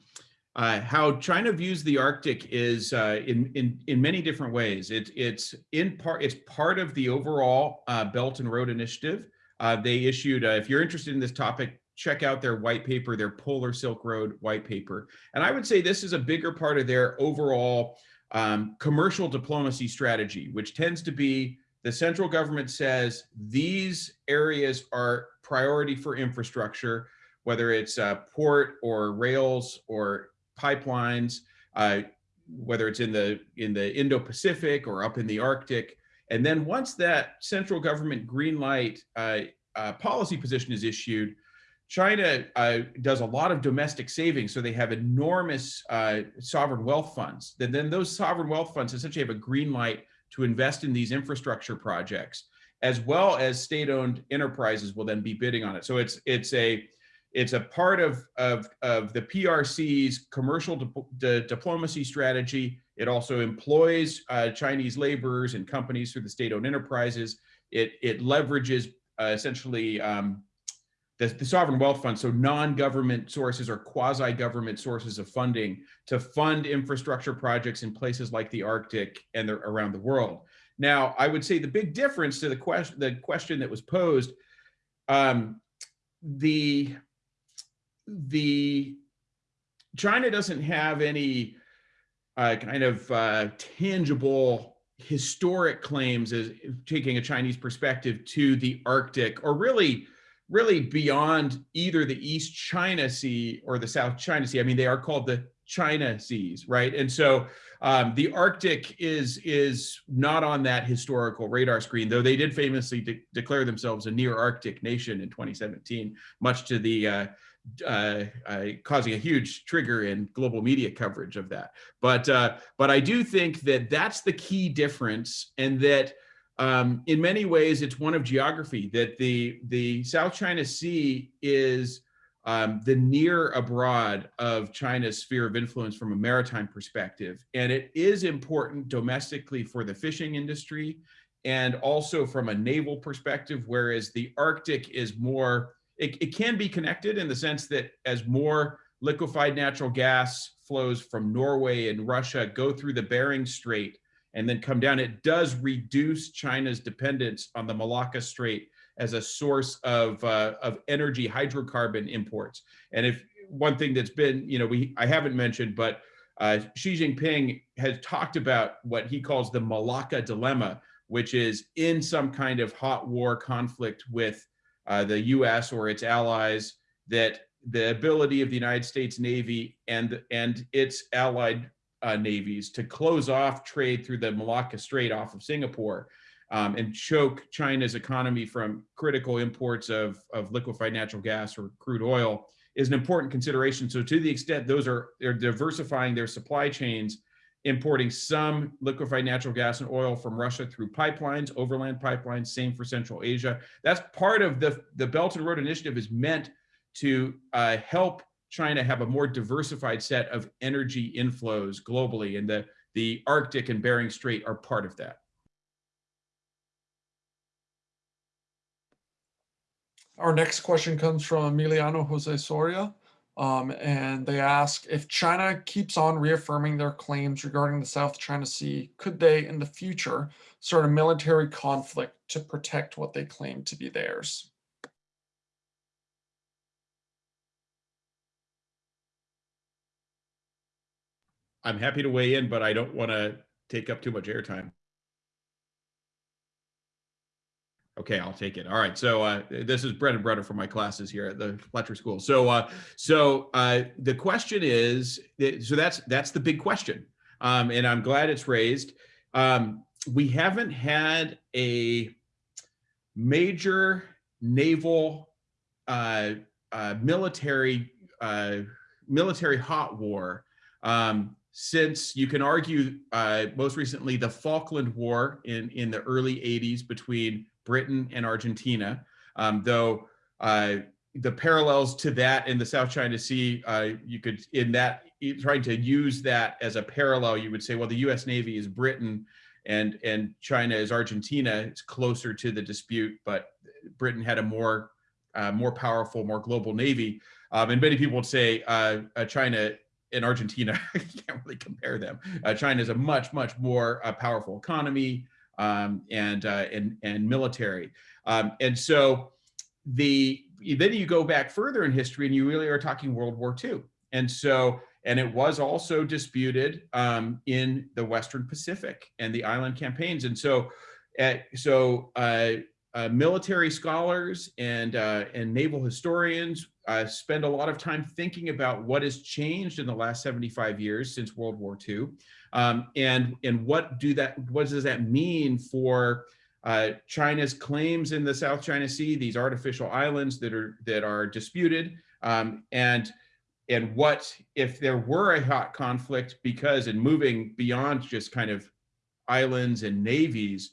uh, how China views the Arctic is uh, in in in many different ways. It, it's in part it's part of the overall uh, Belt and Road Initiative. Uh, they issued. Uh, if you're interested in this topic, check out their white paper, their Polar Silk Road white paper. And I would say this is a bigger part of their overall um, commercial diplomacy strategy, which tends to be the central government says these areas are priority for infrastructure, whether it's uh, port or rails or pipelines, uh, whether it's in the in the Indo-Pacific or up in the Arctic. And then once that central government green light uh, uh policy position is issued, China uh, does a lot of domestic savings, so they have enormous uh, sovereign wealth funds. Then, then those sovereign wealth funds essentially have a green light to invest in these infrastructure projects as well as state-owned enterprises will then be bidding on it. So it's it's a it's a part of of of the PRC's commercial di di diplomacy strategy. It also employs uh, Chinese laborers and companies through the state-owned enterprises. It it leverages uh, essentially um, the, the sovereign wealth fund, so non-government sources or quasi-government sources of funding to fund infrastructure projects in places like the Arctic and the, around the world. Now, I would say the big difference to the question, the question that was posed, um, the the China doesn't have any uh, kind of uh, tangible historic claims as taking a Chinese perspective to the Arctic or really really beyond either the East China Sea or the South China Sea. I mean, they are called the China Seas, right? And so um, the Arctic is is not on that historical radar screen, though they did famously de declare themselves a near Arctic nation in 2017, much to the uh, uh, uh, causing a huge trigger in global media coverage of that. But uh, but I do think that that's the key difference, and that um, in many ways it's one of geography. That the the South China Sea is um, the near abroad of China's sphere of influence from a maritime perspective. And it is important domestically for the fishing industry and also from a naval perspective, whereas the Arctic is more, it, it can be connected in the sense that as more liquefied natural gas flows from Norway and Russia go through the Bering Strait and then come down, it does reduce China's dependence on the Malacca Strait as a source of, uh, of energy hydrocarbon imports. And if one thing that's been, you know, we I haven't mentioned, but uh, Xi Jinping has talked about what he calls the Malacca dilemma, which is in some kind of hot war conflict with uh, the US or its allies, that the ability of the United States Navy and, and its allied uh, navies to close off trade through the Malacca Strait off of Singapore um, and choke China's economy from critical imports of, of liquefied natural gas or crude oil is an important consideration. So to the extent those are they're diversifying their supply chains, importing some liquefied natural gas and oil from Russia through pipelines, overland pipelines, same for Central Asia. That's part of the, the Belt and Road Initiative is meant to uh, help China have a more diversified set of energy inflows globally. And the, the Arctic and Bering Strait are part of that. Our next question comes from Emiliano Jose Soria. Um, and they ask if China keeps on reaffirming their claims regarding the South China Sea, could they in the future start a military conflict to protect what they claim to be theirs? I'm happy to weigh in, but I don't want to take up too much airtime. Okay, I'll take it. All right. So uh, this is bread and butter for my classes here at the Fletcher School. So, uh, so uh, the question is, so that's that's the big question, um, and I'm glad it's raised. Um, we haven't had a major naval uh, uh, military uh, military hot war um, since you can argue most recently the Falkland War in in the early 80s between Britain and Argentina, um, though uh, the parallels to that in the South China Sea, uh, you could, in that, trying to use that as a parallel, you would say, well, the US Navy is Britain and, and China is Argentina. It's closer to the dispute, but Britain had a more, uh, more powerful, more global Navy. Um, and many people would say uh, uh, China and Argentina, <laughs> you can't really compare them. Uh, China is a much, much more powerful economy, um, and, uh, and, and military. Um, and so the, then you go back further in history and you really are talking World War II. And so, and it was also disputed um, in the Western Pacific and the island campaigns. And so, uh, so uh, uh, military scholars and uh, and naval historians uh, spend a lot of time thinking about what has changed in the last 75 years since World War II, um, and and what do that what does that mean for uh, China's claims in the South China Sea, these artificial islands that are that are disputed, um, and and what if there were a hot conflict because in moving beyond just kind of islands and navies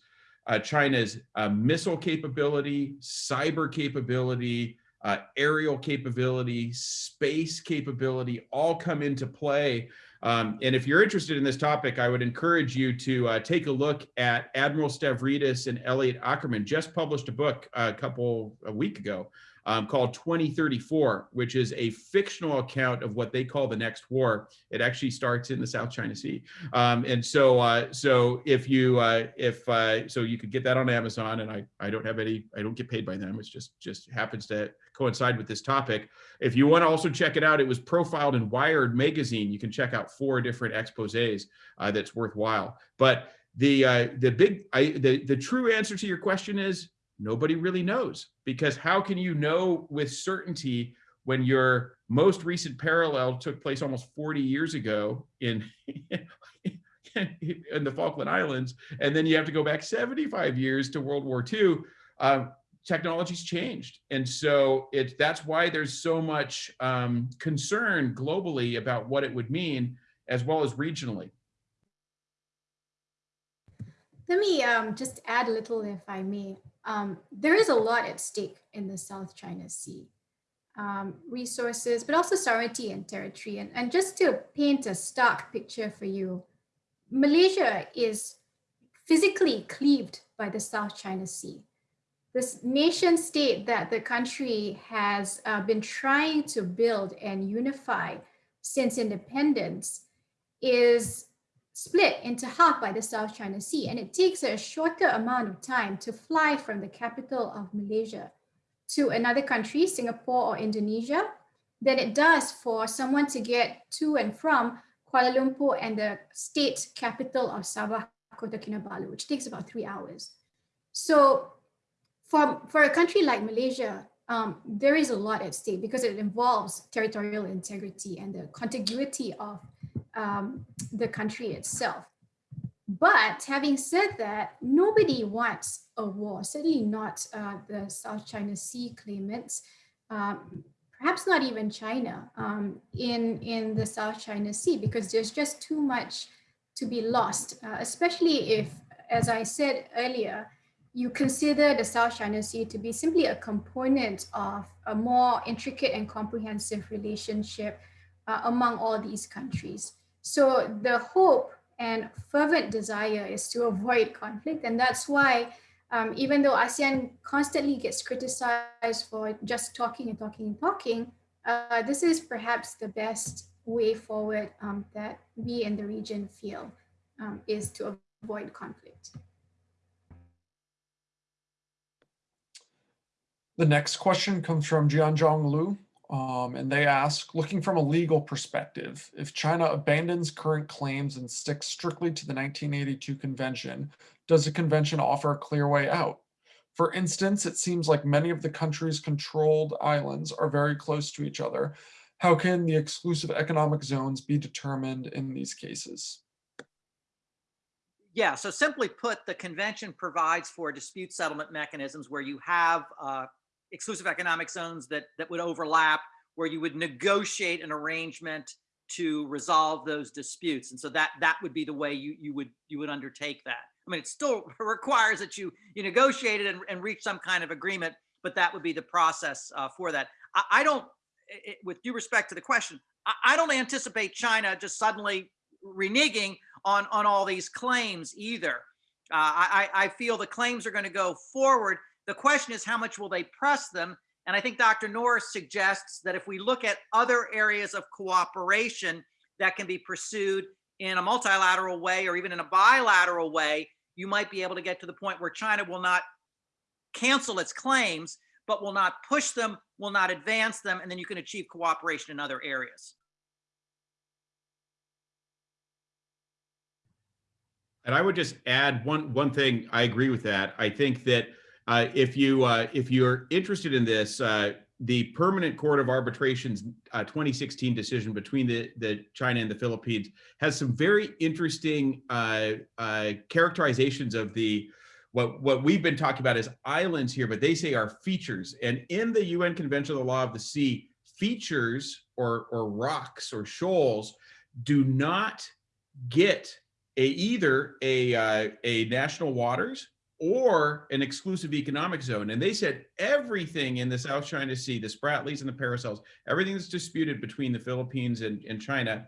uh, China's uh, missile capability, cyber capability, uh, aerial capability, space capability, all come into play. Um, and if you're interested in this topic, I would encourage you to uh, take a look at Admiral Stavridis and Elliot Ackerman just published a book a couple a week ago um, called 2034, which is a fictional account of what they call the next war. It actually starts in the South China Sea. Um, and so, uh, so if you, uh, if, uh, so you could get that on Amazon and I, I don't have any, I don't get paid by them. It's just, just happens to coincide with this topic. If you want to also check it out, it was profiled in Wired magazine. You can check out four different exposés uh, that's worthwhile. But the, uh, the big, I, the, the true answer to your question is nobody really knows because how can you know with certainty when your most recent parallel took place almost 40 years ago in <laughs> in the Falkland Islands, and then you have to go back 75 years to World War II, um, technology's changed. And so it's that's why there's so much um, concern globally about what it would mean, as well as regionally. Let me um, just add a little, if I may. Um, there is a lot at stake in the South China Sea. um, resources, but also sovereignty and territory. And, and just to paint a stark picture for you, Malaysia is physically cleaved by the South China Sea. This nation state that the country has uh, been trying to build and unify since independence is split into half by the South China Sea. And it takes a shorter amount of time to fly from the capital of Malaysia to another country, Singapore or Indonesia, than it does for someone to get to and from Kuala Lumpur and the state capital of Sabah, Kota Kinabalu, which takes about three hours. So for, for a country like Malaysia, um, there is a lot at stake because it involves territorial integrity and the contiguity of um, the country itself. But having said that, nobody wants a war, certainly not uh, the South China Sea claimants, um, perhaps not even China um, in, in the South China Sea, because there's just too much to be lost, uh, especially if, as I said earlier, you consider the South China Sea to be simply a component of a more intricate and comprehensive relationship uh, among all these countries. So the hope and fervent desire is to avoid conflict. And that's why, um, even though ASEAN constantly gets criticized for just talking and talking and talking, uh, this is perhaps the best way forward um, that we in the region feel um, is to avoid conflict. The next question comes from Jianzhong Lu, um, and they ask, looking from a legal perspective, if China abandons current claims and sticks strictly to the 1982 convention, does the convention offer a clear way out? For instance, it seems like many of the country's controlled islands are very close to each other. How can the exclusive economic zones be determined in these cases? Yeah, so simply put, the convention provides for dispute settlement mechanisms where you have uh, exclusive economic zones that, that would overlap, where you would negotiate an arrangement to resolve those disputes. And so that that would be the way you, you would you would undertake that. I mean, it still <laughs> requires that you you negotiate it and, and reach some kind of agreement, but that would be the process uh, for that. I, I don't, it, with due respect to the question, I, I don't anticipate China just suddenly reneging on on all these claims either. Uh, I, I feel the claims are going to go forward, the question is how much will they press them? And I think Dr. Norris suggests that if we look at other areas of cooperation that can be pursued in a multilateral way or even in a bilateral way, you might be able to get to the point where China will not cancel its claims, but will not push them, will not advance them, and then you can achieve cooperation in other areas. And I would just add one one thing. I agree with that. I think that uh, if you uh, if you're interested in this, uh, the Permanent Court of Arbitration's uh, 2016 decision between the, the China and the Philippines has some very interesting uh, uh, characterizations of the what what we've been talking about as islands here, but they say are features. And in the UN Convention on the Law of the Sea, features or or rocks or shoals do not get a either a a national waters or an exclusive economic zone. And they said everything in the South China Sea, the Spratlys and the Paracels, everything that's disputed between the Philippines and, and China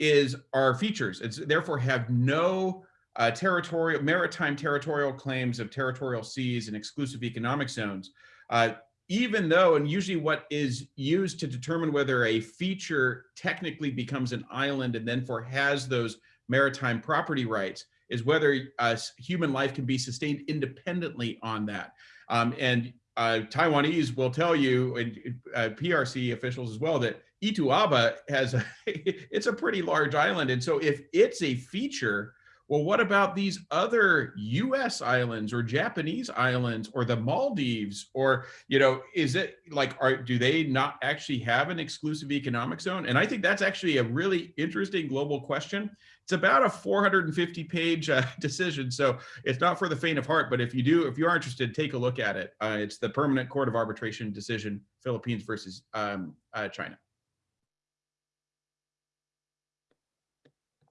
is our features. It's therefore have no uh, territorial, maritime territorial claims of territorial seas and exclusive economic zones. Uh, even though, and usually what is used to determine whether a feature technically becomes an island and then for has those maritime property rights is whether uh, human life can be sustained independently on that. Um, and uh, Taiwanese will tell you, and uh, PRC officials as well, that Itu Aba has a, <laughs> it's a pretty large island. And so if it's a feature well, what about these other US islands or Japanese islands or the Maldives or, you know, is it like, are, do they not actually have an exclusive economic zone? And I think that's actually a really interesting global question. It's about a 450 page uh, <laughs> decision. So it's not for the faint of heart, but if you do, if you are interested, take a look at it. Uh, it's the Permanent Court of Arbitration decision, Philippines versus um, uh, China.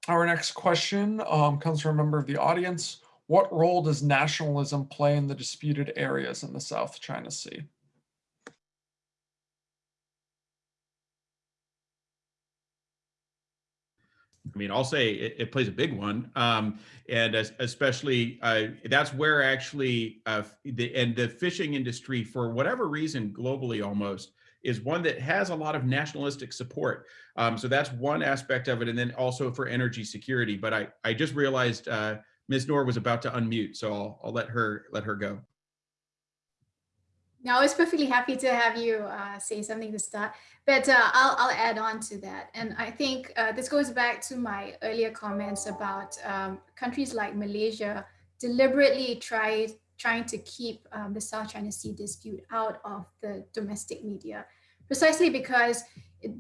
Our next question um, comes from a member of the audience. What role does nationalism play in the disputed areas in the South China Sea? I mean, I'll say it, it plays a big one, um, and especially uh, that's where actually uh, the and the fishing industry, for whatever reason, globally almost, is one that has a lot of nationalistic support. Um, so that's one aspect of it, and then also for energy security. But I I just realized uh, Ms. Noor was about to unmute, so I'll I'll let her let her go. No, I was perfectly happy to have you uh, say something to start, but uh, I'll, I'll add on to that. And I think uh, this goes back to my earlier comments about um, countries like Malaysia deliberately try, trying to keep um, the South China Sea dispute out of the domestic media, precisely because it,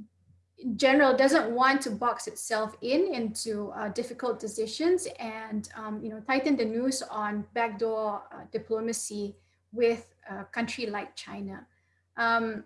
in general doesn't want to box itself in into uh, difficult decisions and um, you know tighten the noose on backdoor uh, diplomacy with a country like China. Um,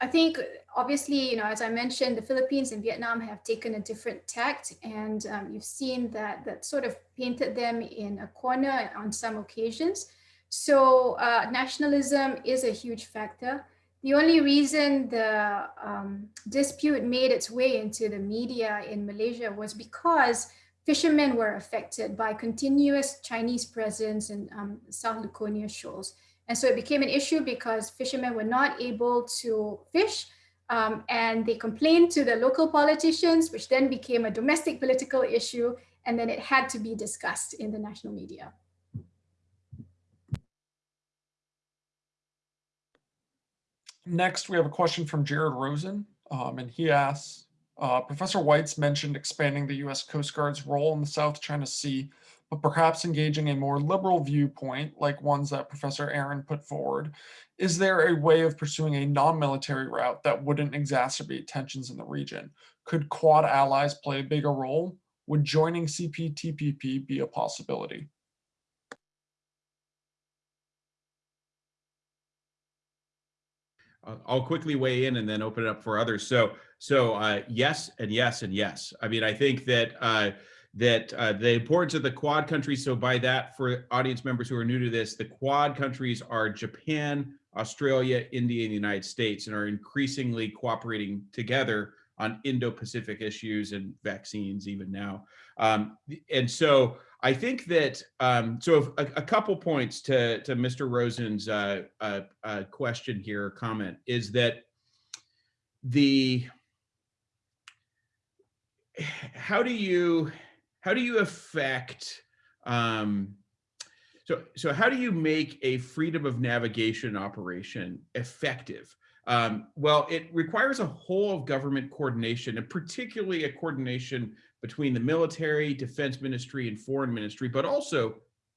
I think obviously, you know, as I mentioned, the Philippines and Vietnam have taken a different tact and um, you've seen that that sort of painted them in a corner on some occasions. So uh, nationalism is a huge factor. The only reason the um, dispute made its way into the media in Malaysia was because fishermen were affected by continuous Chinese presence in um, South Luconia shoals. And so it became an issue because fishermen were not able to fish um, and they complained to the local politicians, which then became a domestic political issue. And then it had to be discussed in the national media. Next, we have a question from Jared Rosen, um, and he asks, uh, Professor Weitz mentioned expanding the U.S. Coast Guard's role in the South China Sea but perhaps engaging a more liberal viewpoint like ones that Professor Arend put forward, is there a way of pursuing a non-military route that wouldn't exacerbate tensions in the region? Could Quad allies play a bigger role? Would joining CPTPP be a possibility? I'll quickly weigh in and then open it up for others. So, so uh, yes and yes and yes. I mean, I think that uh, that uh, the importance of the quad countries. So by that, for audience members who are new to this, the quad countries are Japan, Australia, India, and the United States, and are increasingly cooperating together on Indo-Pacific issues and vaccines even now. Um, and so I think that, um, so a, a, couple points to, to Mr. Rosen's uh, uh, uh, question here, comment, is that the, how do you, how do you affect um, so so how do you make a freedom of navigation operation effective? Um, well it requires a whole of government coordination and particularly a coordination between the military defense ministry and foreign ministry but also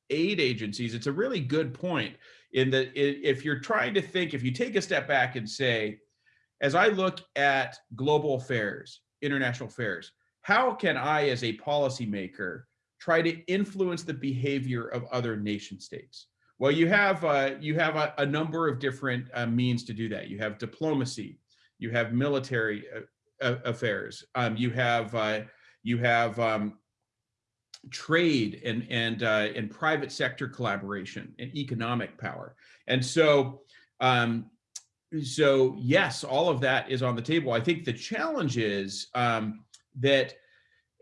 aid agencies. It's a really good point in that if you're trying to think if you take a step back and say as i look at global affairs international affairs how can I, as a policymaker, try to influence the behavior of other nation states? Well, you have uh, you have a, a, number of different uh, means to do that. You have diplomacy, you have military uh, affairs, um, you have uh, you have um, trade and and uh, and private sector collaboration and economic power. And so um, so yes, all of that is on the table. I think the challenge is um, that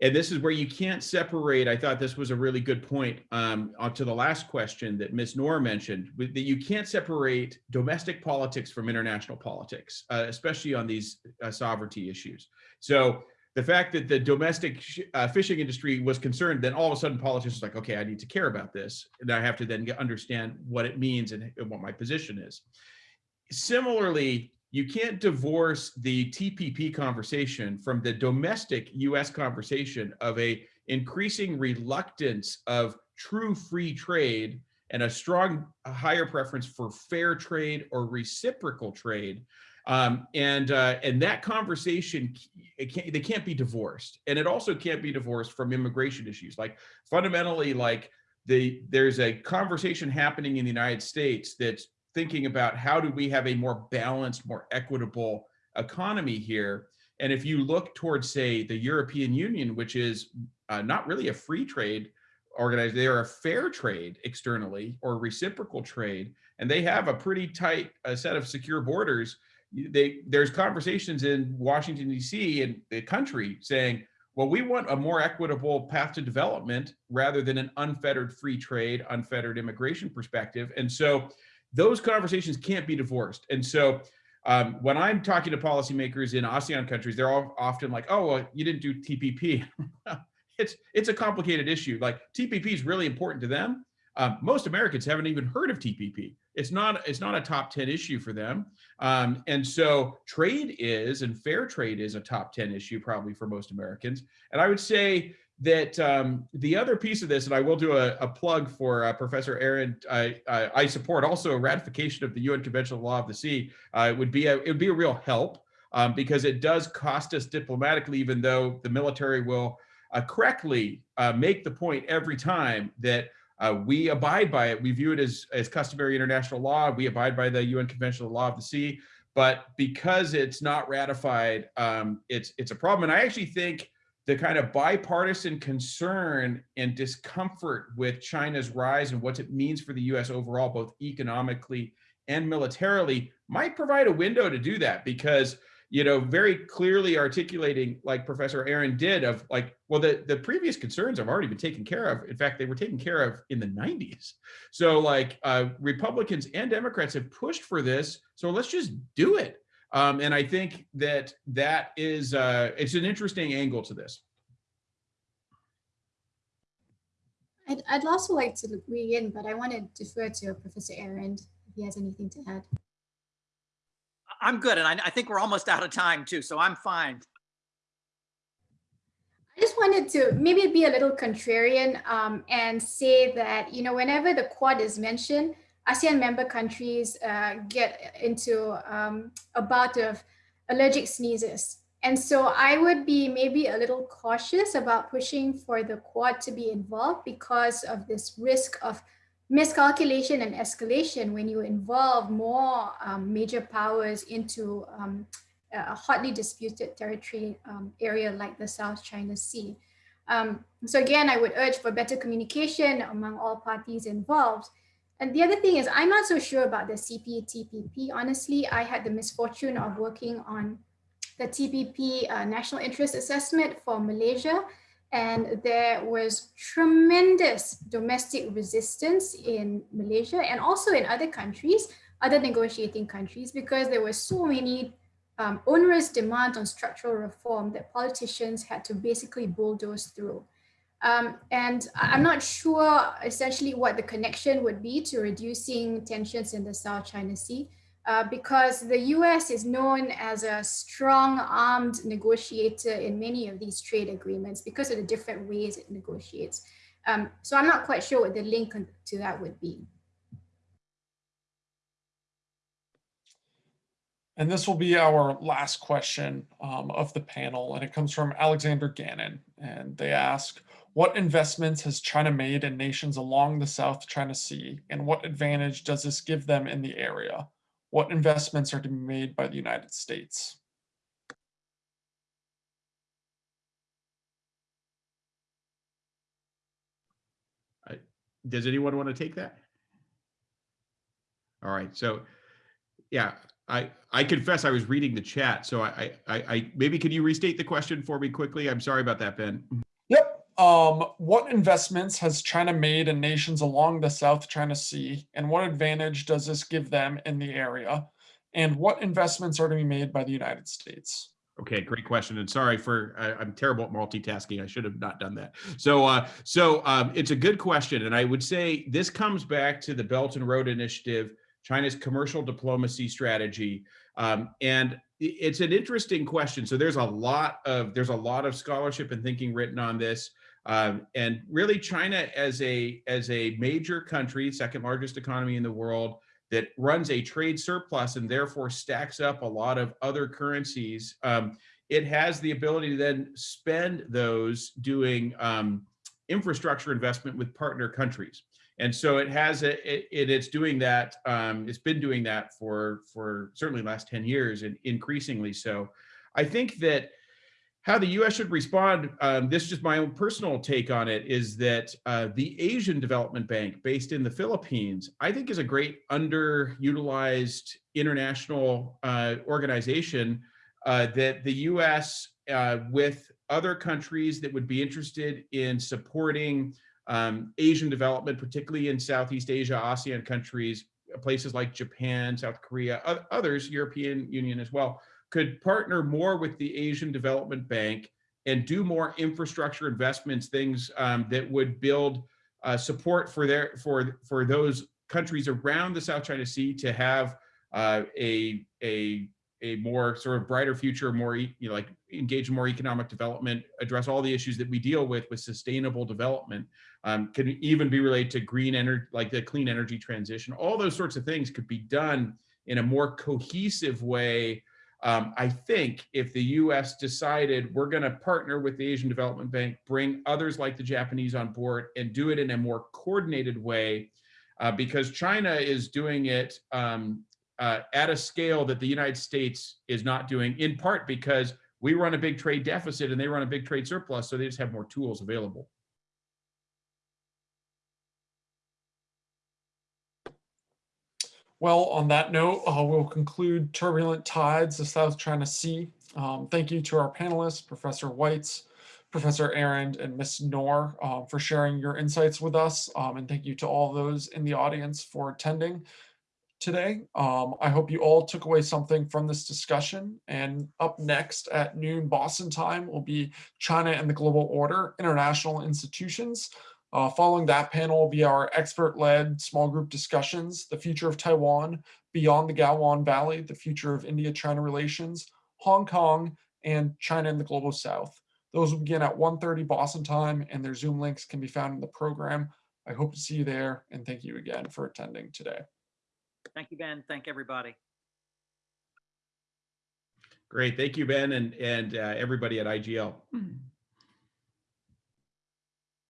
and this is where you can't separate. I thought this was a really good point um, to the last question that Ms. Noor mentioned, that you can't separate domestic politics from international politics, uh, especially on these uh, sovereignty issues. So the fact that the domestic uh, fishing industry was concerned, then all of a sudden politicians like, okay, I need to care about this. And I have to then understand what it means and what my position is. Similarly, you can't divorce the TPP conversation from the domestic US conversation of a increasing reluctance of true free trade and a strong a higher preference for fair trade or reciprocal trade. Um, and uh, and that conversation, can't, they can't be divorced. And it also can't be divorced from immigration issues. Like fundamentally, like the there's a conversation happening in the United States that's thinking about how do we have a more balanced, more equitable economy here. And if you look towards, say, the European Union, which is uh, not really a free trade organization, they are a fair trade externally or reciprocal trade, and they have a pretty tight uh, set of secure borders. They, there's conversations in Washington, D.C. and the country saying, well, we want a more equitable path to development rather than an unfettered free trade, unfettered immigration perspective. And so those conversations can't be divorced. And so um, when I'm talking to policymakers in ASEAN countries, they're all often like, oh, well, you didn't do TPP. <laughs> it's, it's a complicated issue. Like TPP is really important to them. Um, most Americans haven't even heard of TPP. It's not, it's not a top 10 issue for them. Um, and so trade is, and fair trade is a top 10 issue probably for most Americans. And I would say that um, the other piece of this, and I will do a, a plug for uh, Professor Arend, I, I, I, support also a ratification of the UN Convention on the Law of the Sea. Uh, it would be a, it would be a real help um, because it does cost us diplomatically, even though the military will uh, correctly uh, make the point every time that uh, we abide by it. We view it as, as customary international law. We abide by the UN Convention on the Law of the Sea. But because it's not ratified, um, it's it's a problem. And I actually think the kind of bipartisan concern and discomfort with China's rise and what it means for the US overall, both economically and militarily, might provide a window to do that because you know, very clearly articulating, like Professor Arend did, of like, well, the, the previous concerns have already been taken care of. In fact, they were taken care of in the 90s. So like uh, Republicans and Democrats have pushed for this. So let's just do it. Um, and I think that that is, uh, it's an interesting angle to this. I'd, I'd also like to weigh in, but I want to defer to Professor Arend if he has anything to add. I'm good. And I, I think we're almost out of time too, so I'm fine. I just wanted to maybe be a little contrarian um, and say that, you know, whenever the Quad is mentioned, ASEAN member countries uh, get into um, a bout of allergic sneezes. And so I would be maybe a little cautious about pushing for the Quad to be involved because of this risk of miscalculation and escalation when you involve more um, major powers into um, a hotly disputed territory um, area like the South China Sea. Um, so again, I would urge for better communication among all parties involved. And the other thing is, I'm not so sure about the CPTPP. Honestly, I had the misfortune of working on the TPP uh, National Interest Assessment for Malaysia and there was tremendous domestic resistance in Malaysia and also in other countries, other negotiating countries, because there were so many um, onerous demands on structural reform that politicians had to basically bulldoze through. Um, and I'm not sure essentially what the connection would be to reducing tensions in the South China Sea. Uh, because the US is known as a strong armed negotiator in many of these trade agreements because of the different ways it negotiates. Um, so I'm not quite sure what the link to that would be. And this will be our last question um, of the panel, and it comes from Alexander Gannon. And they ask, what investments has China made in nations along the South China Sea, and what advantage does this give them in the area? what investments are to be made by the United States? Does anyone want to take that? All right, so yeah, I I confess I was reading the chat, so I I, I maybe could you restate the question for me quickly? I'm sorry about that, Ben. Um, what investments has China made in nations along the South China Sea, and what advantage does this give them in the area? And what investments are to be made by the United States? Okay, great question. And sorry for I, am terrible at multitasking. I should have not done that. So, uh, so um, it's a good question, and I would say this comes back to the Belt and Road Initiative, China's commercial diplomacy strategy, um, and it's an interesting question. So there's a lot of there's a lot of scholarship and thinking written on this. Um, and really China as a, as a major country, second largest economy in the world, that runs a trade surplus and therefore stacks up a lot of other currencies, um, it has the ability to then spend those doing um, infrastructure investment with partner countries. And so it has a, it, it, it's doing that. Um, it's been doing that for for certainly last 10 years and increasingly so. I think that how the U.S. should respond, um, this is just my own personal take on it, is that uh, the Asian Development Bank based in the Philippines, I think is a great underutilized international uh, organization uh, that the U.S. uh, with other countries that would be interested in supporting um, Asian development, particularly in Southeast Asia, ASEAN countries, places like Japan, South Korea, others, European Union as well, could partner more with the Asian Development Bank and do more infrastructure investments, things um, that would build uh, support for their for for those countries around the South China Sea to have uh, a a a more sort of brighter future, more you know like engage in more economic development, address all the issues that we deal with with sustainable development. Um, can even be related to green energy, like the clean energy transition. All those sorts of things could be done in a more cohesive way um, I think if the US decided we're going to partner with the Asian Development Bank, bring others like the Japanese on board, and do it in a more coordinated way, uh, because China is doing it um, uh, at a scale that the United States is not doing, in part because we run a big trade deficit and they run a big trade surplus, so they just have more tools available. Well, on that note, uh, we'll conclude Turbulent Tides, the South China Sea. Um, thank you to our panelists, Professor Weitz, Professor Arend, and Ms. Noor uh, for sharing your insights with us. Um, and thank you to all those in the audience for attending today. Um, I hope you all took away something from this discussion. And up next at noon Boston time will be China and the Global Order, International Institutions. Uh, following that panel will be our expert-led small group discussions, the future of Taiwan, beyond the Galwan Valley, the future of India-China relations, Hong Kong, and China and the Global South. Those will begin at 1.30 Boston time, and their Zoom links can be found in the program. I hope to see you there, and thank you again for attending today. Thank you, Ben. Thank everybody. Great, thank you, Ben, and and uh, everybody at IGL. <clears throat>